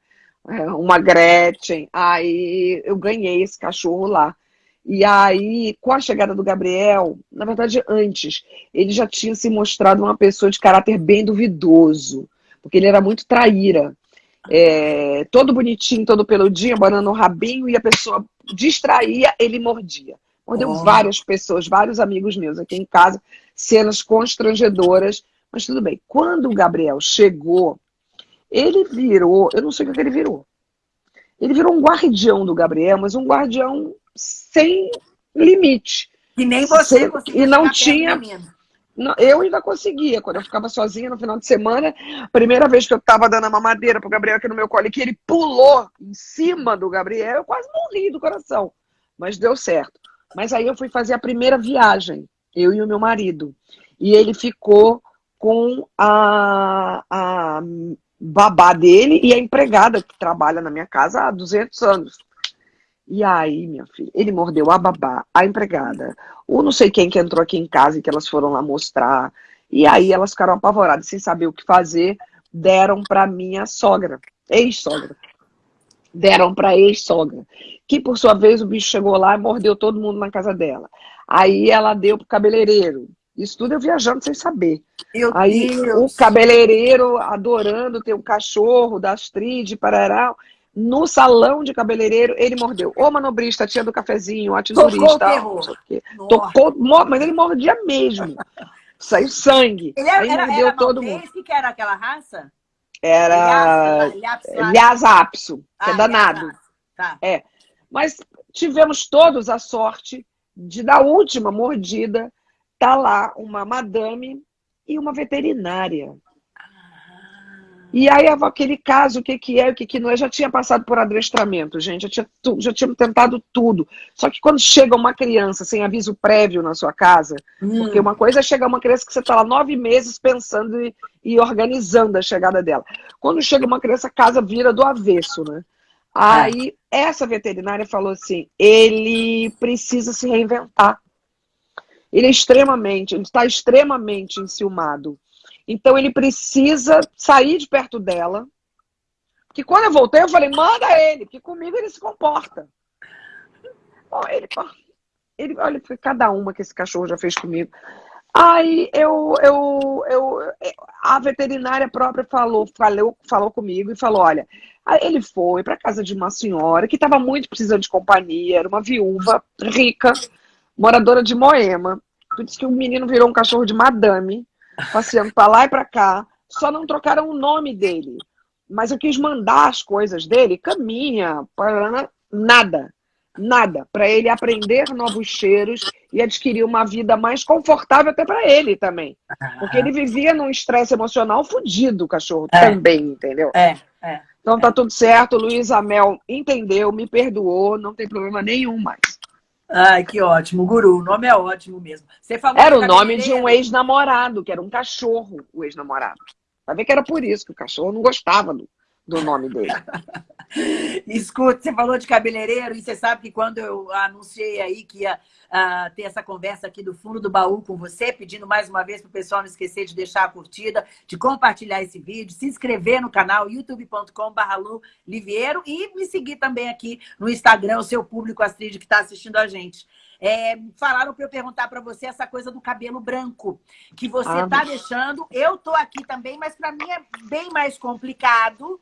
É, uma Gretchen. Aí eu ganhei esse cachorro lá. E aí, com a chegada do Gabriel, na verdade, antes, ele já tinha se mostrado uma pessoa de caráter bem duvidoso, porque ele era muito traíra é, todo bonitinho, todo peludinho, banando o rabinho, e a pessoa distraía, ele mordia. Mordeu oh. várias pessoas, vários amigos meus aqui em casa, cenas constrangedoras, mas tudo bem. Quando o Gabriel chegou, ele virou, eu não sei o que ele virou. Ele virou um guardião do Gabriel, mas um guardião sem limite. E nem você, você e não tinha eu ainda conseguia, quando eu ficava sozinha no final de semana, primeira vez que eu estava dando a mamadeira pro Gabriel aqui no meu colo, que ele pulou em cima do Gabriel, eu quase morri do coração. Mas deu certo. Mas aí eu fui fazer a primeira viagem, eu e o meu marido. E ele ficou com a, a babá dele e a empregada que trabalha na minha casa há 200 anos. E aí, minha filha, ele mordeu a babá, a empregada, o não sei quem que entrou aqui em casa e que elas foram lá mostrar. E aí elas ficaram apavoradas, sem saber o que fazer, deram para minha sogra, ex-sogra. deram para ex-sogra, que por sua vez o bicho chegou lá e mordeu todo mundo na casa dela. Aí ela deu pro cabeleireiro. Isso tudo eu viajando sem saber. Meu Aí Deus. o cabeleireiro adorando ter um cachorro da Astrid, parará. No salão de cabeleireiro, ele mordeu. O manobrista, tia do cafezinho, a tesourista. Tocou, Tocou, mas ele mordia mesmo. Saiu sangue. Ele era, Aí era, mordeu era todo mundo. O que era aquela raça? Era Lhasa Apso, que é ah, é danado. Tá. É. Mas tivemos todos a sorte de, da última mordida, tá lá uma madame e uma veterinária. E aí, aquele caso, o que, que é, o que, que não é, já tinha passado por adestramento, gente, já tinha, já tinha tentado tudo. Só que quando chega uma criança sem aviso prévio na sua casa, hum. porque uma coisa é chegar uma criança que você está lá nove meses pensando e, e, organizando a chegada dela. Quando chega uma criança, a casa vira do avesso, né? Aí, é. essa veterinária falou assim, ele precisa se reinventar. Ele é extremamente, ele está extremamente enciumado então ele precisa sair de perto dela. Que quando eu voltei, eu falei, manda ele, porque comigo ele se comporta. Bom, ele, ele, olha, foi cada uma que esse cachorro já fez comigo. Aí eu, eu, eu, a veterinária própria falou, falou, falou comigo e falou: olha, ele foi para casa de uma senhora que estava muito precisando de companhia, era uma viúva rica, moradora de Moema. Tu disse que o menino virou um cachorro de madame passeando para lá e para cá. Só não trocaram o nome dele. Mas eu quis mandar as coisas dele, caminha, para nada. Nada. Para ele aprender novos cheiros e adquirir uma vida mais confortável até para ele também. Porque ele vivia num estresse emocional fodido, o cachorro é. também, entendeu? É, é. Então tá tudo certo, Luiz Amel entendeu, me perdoou, não tem problema nenhum mais. Ai, que ótimo, Guru. O nome é ótimo mesmo. Você falou era o nome de um ex-namorado, que era um cachorro, o ex-namorado. Vai ver que era por isso que o cachorro não gostava do, do nome dele. [laughs] Escuta, você falou de cabeleireiro e você sabe que quando eu anunciei aí que ia uh, ter essa conversa aqui do fundo do baú com você, pedindo mais uma vez para o pessoal não esquecer de deixar a curtida, de compartilhar esse vídeo, se inscrever no canal youtube.com.br Liviero e me seguir também aqui no Instagram, o seu público Astrid que está assistindo a gente. É, falaram para eu perguntar para você essa coisa do cabelo branco, que você está ah, deixando. Eu estou aqui também, mas para mim é bem mais complicado,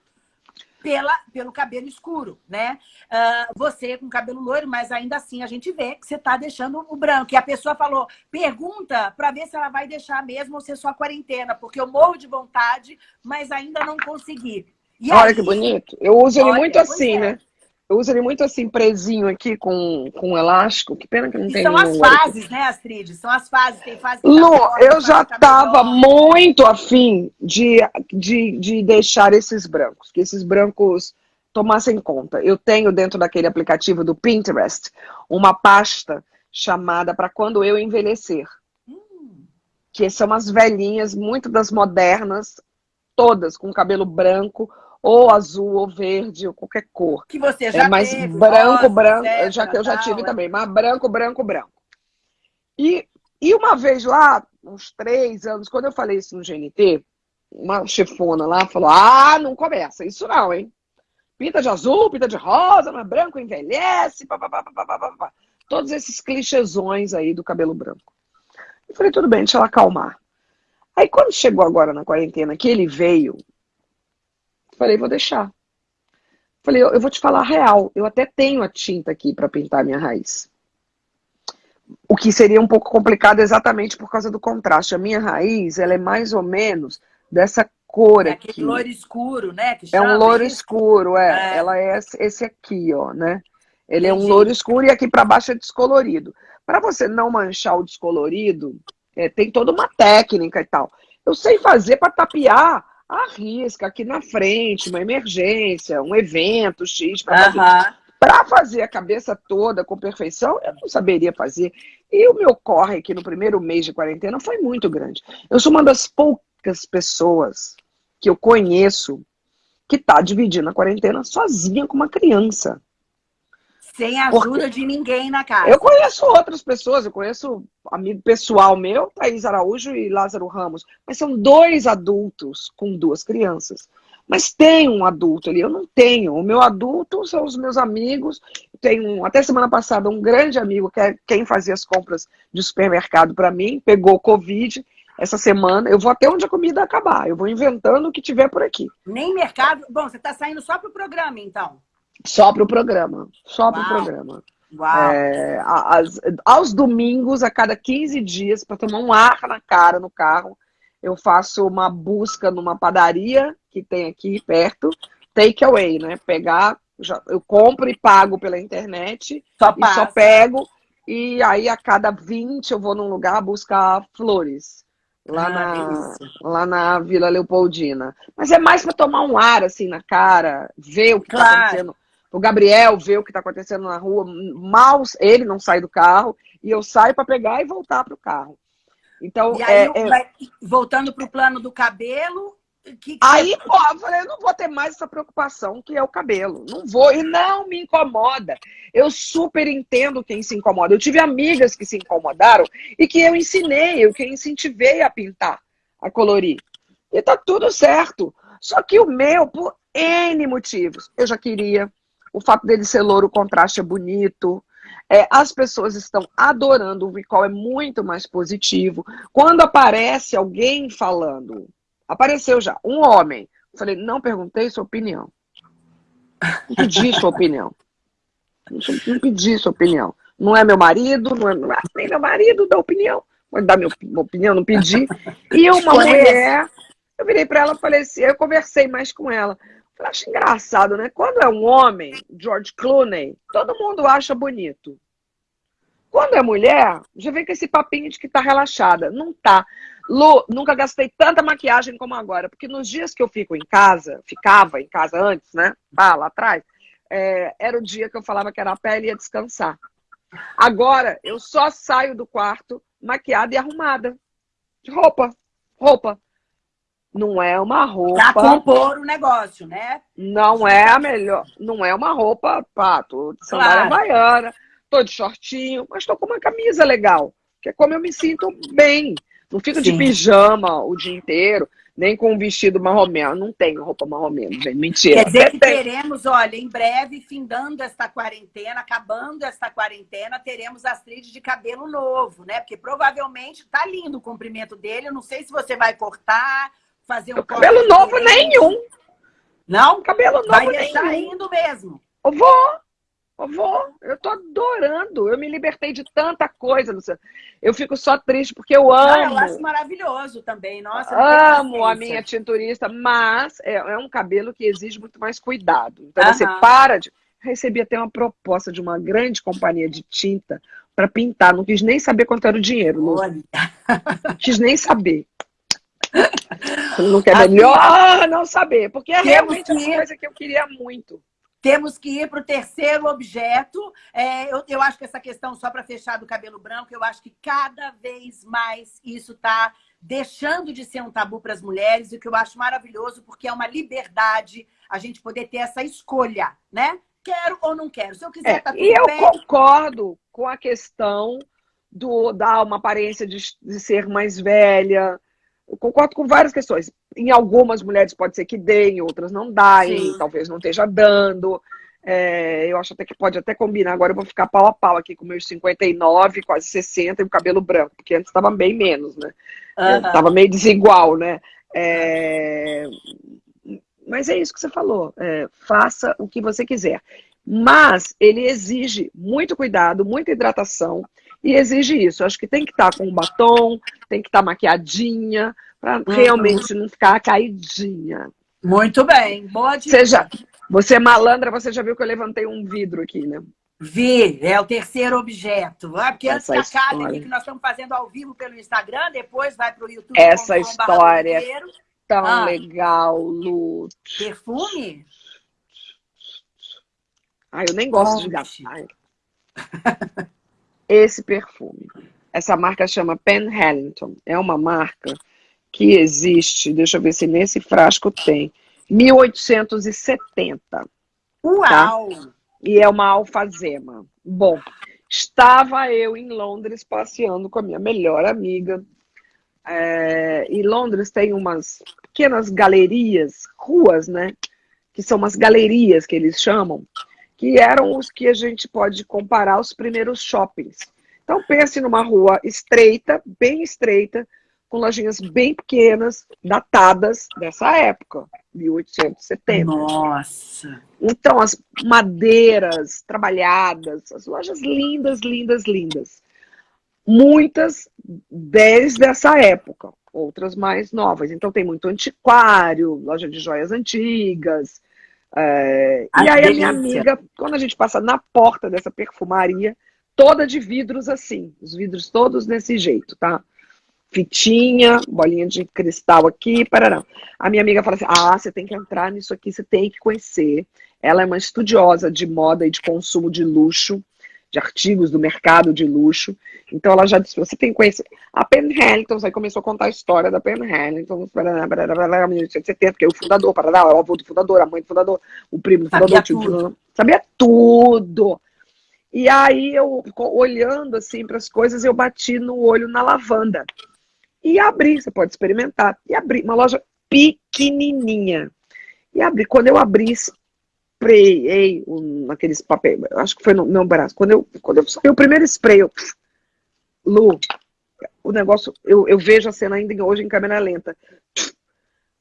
pela, pelo cabelo escuro, né? Uh, você com cabelo loiro, mas ainda assim a gente vê que você está deixando o branco. E a pessoa falou, pergunta para ver se ela vai deixar mesmo ou se é só quarentena, porque eu morro de vontade, mas ainda não consegui. E Olha aí, que bonito. Eu uso ele muito assim, é. né? Eu uso ele muito assim, presinho aqui com, com elástico. Que pena que não e tem São as fases, né, Astrid? São as fases. Tem fase que Lu, tá eu já estava muito afim de, de, de deixar esses brancos. Que esses brancos tomassem conta. Eu tenho dentro daquele aplicativo do Pinterest uma pasta chamada para quando eu envelhecer. Hum. Que são as velhinhas, muito das modernas, todas com cabelo branco ou azul, ou verde, ou qualquer cor. Que você já é, mas teve, branco, rosa, branco, já que eu já tive é. também, mas branco, branco, branco. E, e uma vez lá, uns três anos, quando eu falei isso no GNT, uma chefona lá falou: Ah, não começa, isso não, hein? Pinta de azul, pinta de rosa, mas branco envelhece, papapá. Todos esses clichêsões aí do cabelo branco. Eu falei, tudo bem, deixa ela acalmar. Aí quando chegou agora na quarentena, que ele veio, Falei, vou deixar. Falei, eu, vou te falar a real, eu até tenho a tinta aqui para pintar minha raiz. O que seria um pouco complicado exatamente por causa do contraste. A minha raiz, ela é mais ou menos dessa cor é aqui. Aquele loiro escuro, né? é um isso? escuro, é. é. Ela é esse aqui, ó, né? Ele Entendi. é um loiro escuro e aqui para baixo é descolorido. Para você não manchar o descolorido, é, tem toda uma técnica e tal. Eu sei fazer para tapear arrisca aqui na frente, uma emergência, um evento X para fazer. Para fazer a cabeça toda com perfeição, eu não saberia fazer. E o meu corre aqui no primeiro mês de quarentena foi muito grande. Eu sou uma das poucas pessoas que eu conheço que está dividindo a quarentena sozinha com uma criança. Sem ajuda Porque de ninguém na casa. Eu conheço outras pessoas, eu conheço amigo pessoal meu, Thaís Araújo e Lázaro Ramos, mas são dois adultos com duas crianças. Mas tem um adulto ali, eu não tenho. O meu adulto são os meus amigos. Tenho, até semana passada, um grande amigo, que é quem fazia as compras de supermercado para mim, pegou Covid essa semana. Eu vou até onde a comida acabar. Eu vou inventando o que tiver por aqui. Nem mercado. Bom, você está saindo só para o programa, então? Só para o programa. Só para o programa. Uau. É, as, aos domingos, a cada 15 dias, para tomar um ar na cara no carro, eu faço uma busca numa padaria que tem aqui perto, take away, né? Pegar, já, eu compro e pago pela internet, só e só pego, e aí a cada 20 eu vou num lugar buscar flores. Lá, ah, na, lá na Vila Leopoldina. Mas é mais para tomar um ar assim na cara, ver o que está claro. acontecendo o Gabriel vê o que está acontecendo na rua, mal ele não sai do carro, e eu saio para pegar e voltar para o carro. Então, e aí, é, é... voltando para o plano do cabelo. Que, que... Aí, pô, eu falei, eu não vou ter mais essa preocupação que é o cabelo. Não vou, e não me incomoda. Eu super entendo quem se incomoda. Eu tive amigas que se incomodaram e que eu ensinei, eu que incentivei a pintar, a colorir. E tá tudo certo. Só que o meu, por N motivos, eu já queria, o fato dele ser louro, o contraste é bonito. É, as pessoas estão adorando, o recall é muito mais positivo. Quando aparece alguém falando, apareceu já, um homem, falei, não perguntei sua opinião. Não pedi sua opinião. Não pedi sua opinião. Não é meu marido, não é, não é nem meu marido dá opinião. Pode dar minha opinião, não pedi. E uma mulher, eu virei para ela e falei assim, eu conversei mais com ela. Eu acho engraçado, né? Quando é um homem, George Clooney, todo mundo acha bonito. Quando é mulher, já vem com esse papinho de que tá relaxada. Não tá. Lu, nunca gastei tanta maquiagem como agora, porque nos dias que eu fico em casa, ficava em casa antes, né? Ah, lá atrás, é, era o dia que eu falava que era a pele e ia descansar. Agora, eu só saio do quarto maquiada e arrumada. De roupa. Roupa. Não é uma roupa. Pra compor o negócio, né? Não é a melhor. Não é uma roupa, pá, tô de sandália claro. baiana, tô de shortinho, mas tô com uma camisa legal. Que é como eu me sinto bem. Não fico Sim. de pijama o dia inteiro, nem com um vestido marromeno. Não tenho roupa marromeno, gente. Mentira. Quer dizer que teremos, olha, em breve, findando esta quarentena, acabando esta quarentena, teremos Astrid de cabelo novo, né? Porque provavelmente tá lindo o comprimento dele. Eu não sei se você vai cortar fazer um cabelo novo nenhum. Não? Cabelo novo Vai deixar nenhum. indo mesmo. Eu vou. Eu vou. Eu tô adorando. Eu me libertei de tanta coisa, Luciana. Eu fico só triste porque eu amo. Ah, eu acho maravilhoso também. Nossa, amo a minha tinturista, mas é, é, um cabelo que exige muito mais cuidado. Então você para de. Recebi até uma proposta de uma grande companhia de tinta para pintar. Não quis nem saber quanto era o dinheiro. Não quis nem saber. Não quer assim, melhor não saber, porque é realmente uma coisa que eu queria muito. Temos que ir para o terceiro objeto. É, eu, eu acho que essa questão, só para fechar do cabelo branco, eu acho que cada vez mais isso está deixando de ser um tabu para as mulheres, o que eu acho maravilhoso, porque é uma liberdade a gente poder ter essa escolha, né? Quero ou não quero. Se eu quiser, é, tá tudo E eu bem. concordo com a questão do dar uma aparência de, de ser mais velha, eu concordo com várias questões. Em algumas mulheres pode ser que deem, outras não daem, talvez não esteja dando. É, eu acho até que pode até combinar. Agora eu vou ficar pau a pau aqui com meus 59, quase 60 e o cabelo branco, porque antes estava bem menos, né? Estava meio desigual, né? É... Mas é isso que você falou. É, faça o que você quiser. Mas ele exige muito cuidado, muita hidratação e exige isso. Acho que tem que estar tá com batom, tem que estar tá maquiadinha, para uhum. realmente não ficar caidinha. Muito bem, boa dica. Você, já, você é malandra, você já viu que eu levantei um vidro aqui, né? Vi, é o terceiro objeto. Ah, porque Essa antes da história. que nós estamos fazendo ao vivo pelo Instagram, depois vai para o YouTube. Essa história é tão ah. legal, Lu. Perfume? Ai, eu nem gosto de gastar. [laughs] esse perfume. Essa marca chama Penhallington. É uma marca que existe, deixa eu ver se nesse frasco tem, 1870. Tá? Uau! Tá? E é uma alfazema. Bom, estava eu em Londres passeando com a minha melhor amiga. É, e Londres tem umas pequenas galerias, ruas, né? Que são umas galerias que eles chamam, que eram os que a gente pode comparar aos primeiros shoppings. Então pense numa rua estreita, bem estreita, com lojinhas bem pequenas, datadas dessa época, 1870. Nossa! Então, as madeiras trabalhadas, as lojas lindas, lindas, lindas. Muitas desde essa época, outras mais novas. Então, tem muito antiquário, loja de joias antigas. É... e aí, delícia. a minha amiga, quando a gente passa na porta dessa perfumaria, toda de vidros assim, os vidros todos desse jeito, tá? fitinha, bolinha de cristal aqui, parará. A minha amiga fala assim: ah, você tem que entrar nisso aqui, você tem que conhecer. Ela é uma estudiosa de moda e de consumo de luxo, de artigos do mercado de luxo. Então ela já disse: você tem que conhecer. A Penn aí começou a contar a história da Hamilton, parará, 1970, porque é o fundador, parará, o avô do fundador, a mãe do fundador, o primo do fundador, sabia tudo. sabia tudo. E aí eu, olhando assim para as coisas, eu bati no olho na lavanda e abri, você pode experimentar. E abri, uma loja pequenininha. E abri, quando eu abri, sprayei um, aqueles papéis, acho que foi no meu braço. Quando eu, quando eu saí o primeiro spray, eu, Lu, o negócio, eu, eu vejo a cena ainda hoje em câmera lenta.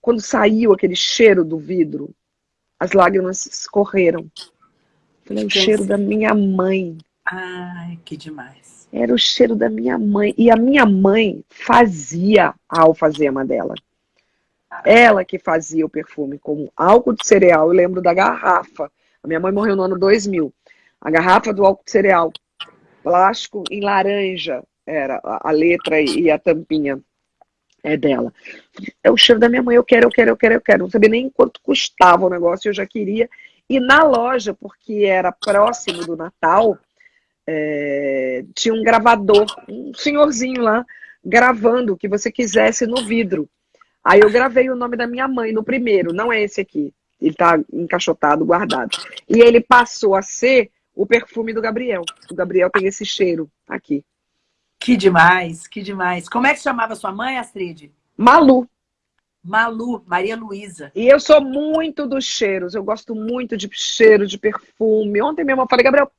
Quando saiu aquele cheiro do vidro, as lágrimas escorreram. Falei, o cheiro da minha mãe. Ai, que demais. Era o cheiro da minha mãe. E a minha mãe fazia a alfazema dela. Ela que fazia o perfume com álcool de cereal. Eu lembro da garrafa. A minha mãe morreu no ano 2000. A garrafa do álcool de cereal, plástico em laranja, era a letra e a tampinha é dela. É o cheiro da minha mãe, eu quero, eu quero, eu quero, eu quero. Não sabia nem quanto custava o negócio, eu já queria. E na loja, porque era próximo do Natal, é, tinha um gravador, um senhorzinho lá, gravando o que você quisesse no vidro. Aí eu gravei o nome da minha mãe no primeiro, não é esse aqui. Ele está encaixotado, guardado. E ele passou a ser o perfume do Gabriel. O Gabriel tem esse cheiro aqui. Que demais, que demais. Como é que chamava sua mãe, Astrid? Malu. Malu, Maria Luísa. E eu sou muito dos cheiros. Eu gosto muito de cheiro, de perfume. Ontem mesmo eu falei, Gabriel,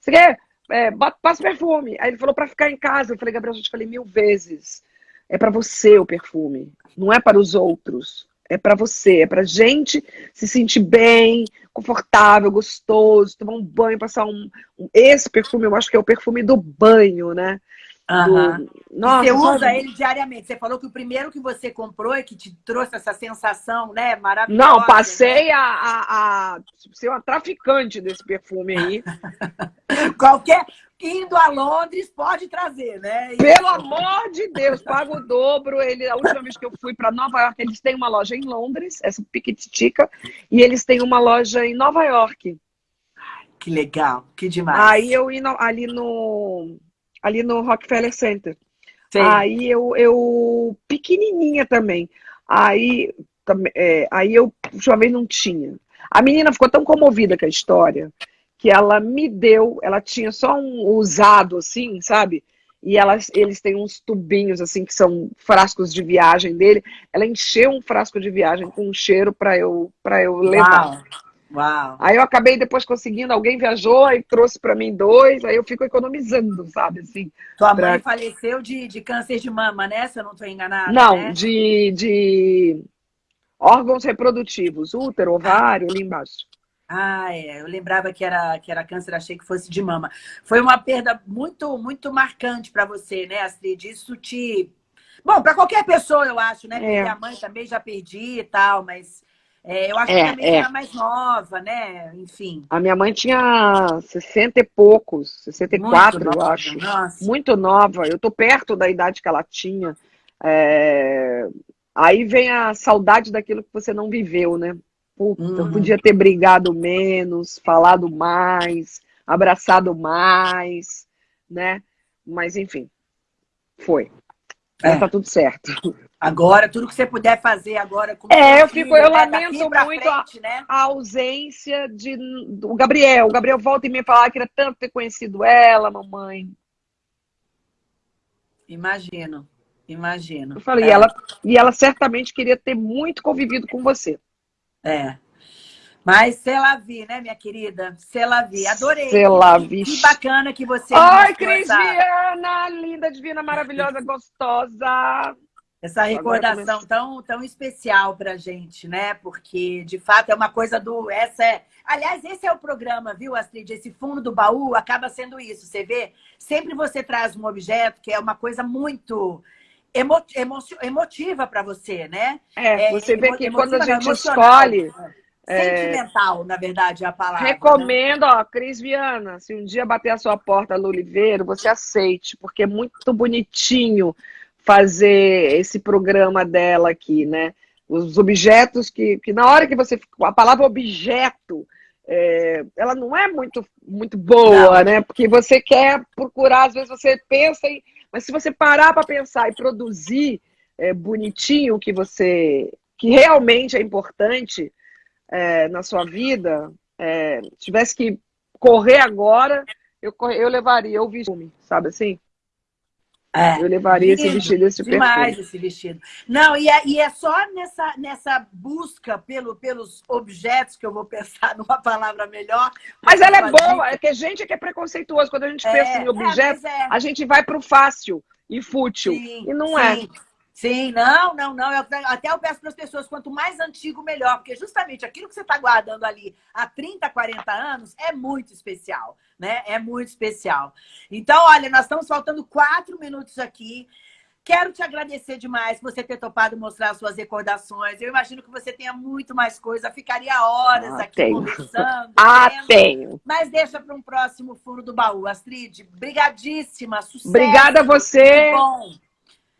você quer é, passa perfume. Aí ele falou para ficar em casa. Eu falei, Gabriel, eu te falei mil vezes. É para você o perfume, não é para os outros. É para você, é para gente se sentir bem, confortável, gostoso, tomar um banho, passar um, um. Esse perfume, eu acho que é o perfume do banho, né? Uhum. Do... Nossa, você usa ele diariamente. Você falou que o primeiro que você comprou é que te trouxe essa sensação, né? Maravilhosa. Não, passei né? a, a, a, ser uma traficante desse perfume aí. [laughs] Qualquer. Indo a Londres, pode trazer, né? Pelo amor de Deus, pago o dobro. Ele, a última vez que eu fui para Nova York, eles têm uma loja em Londres, essa Piquititica, e eles têm uma loja em Nova York. Que legal, que demais. Aí eu ia ali no ali no Rockefeller Center. Sim. Aí eu, eu, pequenininha também. Aí, é, aí eu, uma vez não tinha. A menina ficou tão comovida com a história que ela me deu, ela tinha só um usado assim, sabe? E elas, eles têm uns tubinhos assim que são frascos de viagem dele. Ela encheu um frasco de viagem com um cheiro para eu para eu levar. Uau. Uau. Aí eu acabei depois conseguindo, alguém viajou e trouxe para mim dois, aí eu fico economizando, sabe, assim. Tua pra... mãe faleceu de, de câncer de mama, né? Se eu não estou enganada. Não, né? de, de órgãos reprodutivos, útero, ovário, ali embaixo. Ah, é. Eu lembrava que era, que era câncer, achei que fosse de mama. Foi uma perda muito, muito marcante para você, né, Astrid? Isso te... Bom, para qualquer pessoa, eu acho, né? É. a mãe também já perdi e tal, mas é, eu acho é, que também é. era mais nova, né? Enfim. A minha mãe tinha 60 e poucos, 64, Muito eu nova, acho. Nossa. Muito nova. Eu tô perto da idade que ela tinha. É... Aí vem a saudade daquilo que você não viveu, né? Puta, hum. eu podia ter brigado menos, falado mais, abraçado mais, né? Mas enfim, foi. É. tá tudo certo. Agora, tudo que você puder fazer agora com É, eu fico, eu né? lamento muito frente, a, né? a, ausência de, do Gabriel. O Gabriel volta e me falar que queria tanto ter conhecido ela, mamãe. Imagino. Imagino. Eu falei, é. e, ela, e ela certamente queria ter muito convivido com você. É. Mas Selavi, né, minha querida? Selavi, adorei. Selavi. Que bacana que você... Oi, Cristiana, linda, divina, maravilhosa, gostosa. Essa recordação tão, tão especial pra gente, né? Porque, de fato, é uma coisa do... Essa é... Aliás, esse é o programa, viu, Astrid? Esse fundo do baú acaba sendo isso. Você vê? Sempre você traz um objeto que é uma coisa muito emo, emo, emotiva para você, né? É, você é, vê que quando a gente escolhe... É... Sentimental, na verdade, é a palavra. Recomendo, né? ó, Cris Viana, se um dia bater a sua porta, Lu Oliveira, você aceite, porque é muito bonitinho fazer esse programa dela aqui, né? Os objetos que, que na hora que você... A palavra objeto, é, ela não é muito, muito boa, não. né? Porque você quer procurar, às vezes você pensa em mas se você parar para pensar e produzir é, bonitinho o que você que realmente é importante é, na sua vida, é, tivesse que correr agora, eu, eu levaria o vestido, sabe assim? É, eu levaria lindo, esse vestido, esse demais perfume. esse vestido. Não, e é, e é só nessa, nessa busca pelo, pelos objetos que eu vou pensar [laughs] numa palavra melhor. Mas ela é boa, é que a gente é que é preconceituoso. Quando a gente é, pensa em objetos, é, a gente vai para o fácil e fútil. Sim, e não é. sim. é. Sim, não, não, não. Eu, até eu peço para as pessoas, quanto mais antigo, melhor. Porque justamente aquilo que você está guardando ali há 30, 40 anos é muito especial, né? É muito especial. Então, olha, nós estamos faltando quatro minutos aqui. Quero te agradecer demais por você ter topado mostrar suas recordações. Eu imagino que você tenha muito mais coisa. Ficaria horas ah, aqui tenho. conversando. Ah, vendo. tenho. Mas deixa para um próximo fundo do baú. Astrid, brigadíssima. Sucesso. Obrigada a você. bom.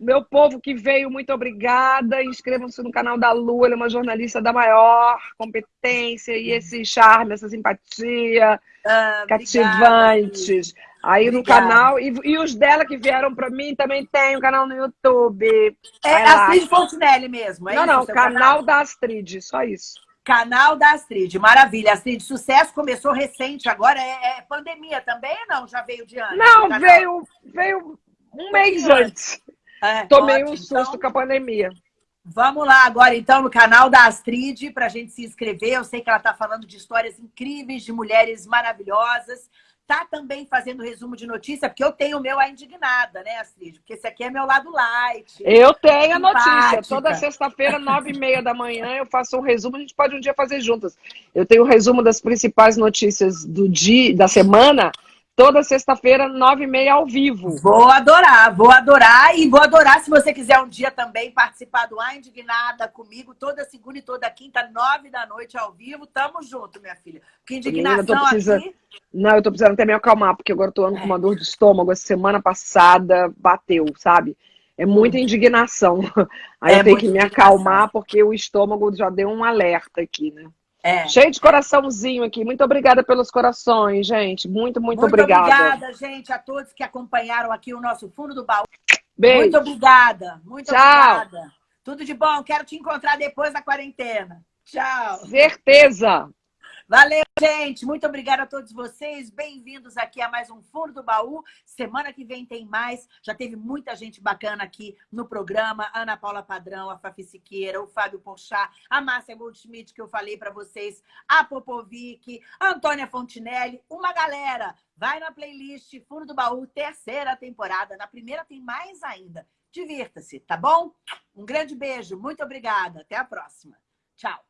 Meu povo que veio, muito obrigada. Inscrevam-se no canal da Lu, ela é uma jornalista da maior competência e esse charme, essa simpatia, ah, cativantes. Obrigada, Aí obrigada. no canal, e, e, os dela que vieram para mim também tem um canal no YouTube. É Astrid Fontinelli mesmo, é Não, isso, não, canal, canal da Astrid, só isso. Canal da Astrid, maravilha. Astrid, sucesso começou recente, agora é, é pandemia também ou não? Já veio de antes? Não, veio, veio um mês antes. É, Tomei ótimo. um susto então, com a pandemia. Vamos lá agora, então, no canal da Astrid, para a gente se inscrever. Eu sei que ela está falando de histórias incríveis, de mulheres maravilhosas. Está também fazendo resumo de notícia, porque eu tenho o meu A Indignada, né, Astrid? Porque esse aqui é meu lado light. Eu tenho a notícia. Toda sexta-feira, nove e meia da manhã, eu faço um resumo. A gente pode um dia fazer juntas. Eu tenho o um resumo das principais notícias do dia, da semana Toda sexta-feira, nove e meia, ao vivo. Vou adorar, vou adorar. E vou adorar se você quiser um dia também participar do A Indignada comigo, toda segunda e toda quinta, nove da noite, ao vivo. Tamo junto, minha filha. Que indignação precisando... aqui... Não, eu tô precisando até me acalmar, porque agora eu tô andando é. com uma dor de estômago. Essa semana passada bateu, sabe? É muita hum. indignação. [laughs] Aí é eu tenho que me acalmar, porque o estômago já deu um alerta aqui, né? É. Cheio de coraçãozinho aqui. Muito obrigada pelos corações, gente. Muito, muito, muito obrigada. Muito obrigada, gente, a todos que acompanharam aqui o nosso Fundo do Baú. Beijo. Muito obrigada. Muito Tchau. obrigada. Tudo de bom. Quero te encontrar depois da quarentena. Tchau. Certeza. Valeu, gente. Muito obrigada a todos vocês. Bem-vindos aqui a mais um Fundo do Baú. Semana que vem tem mais. Já teve muita gente bacana aqui no programa. Ana Paula Padrão, a Fafi Siqueira, o Fábio Pochá, a Márcia Goldschmidt, que eu falei para vocês, a Popovic, a Antônia Fontinelli, uma galera. Vai na playlist Fundo do Baú, terceira temporada. Na primeira tem mais ainda. Divirta-se, tá bom? Um grande beijo. Muito obrigada. Até a próxima. Tchau.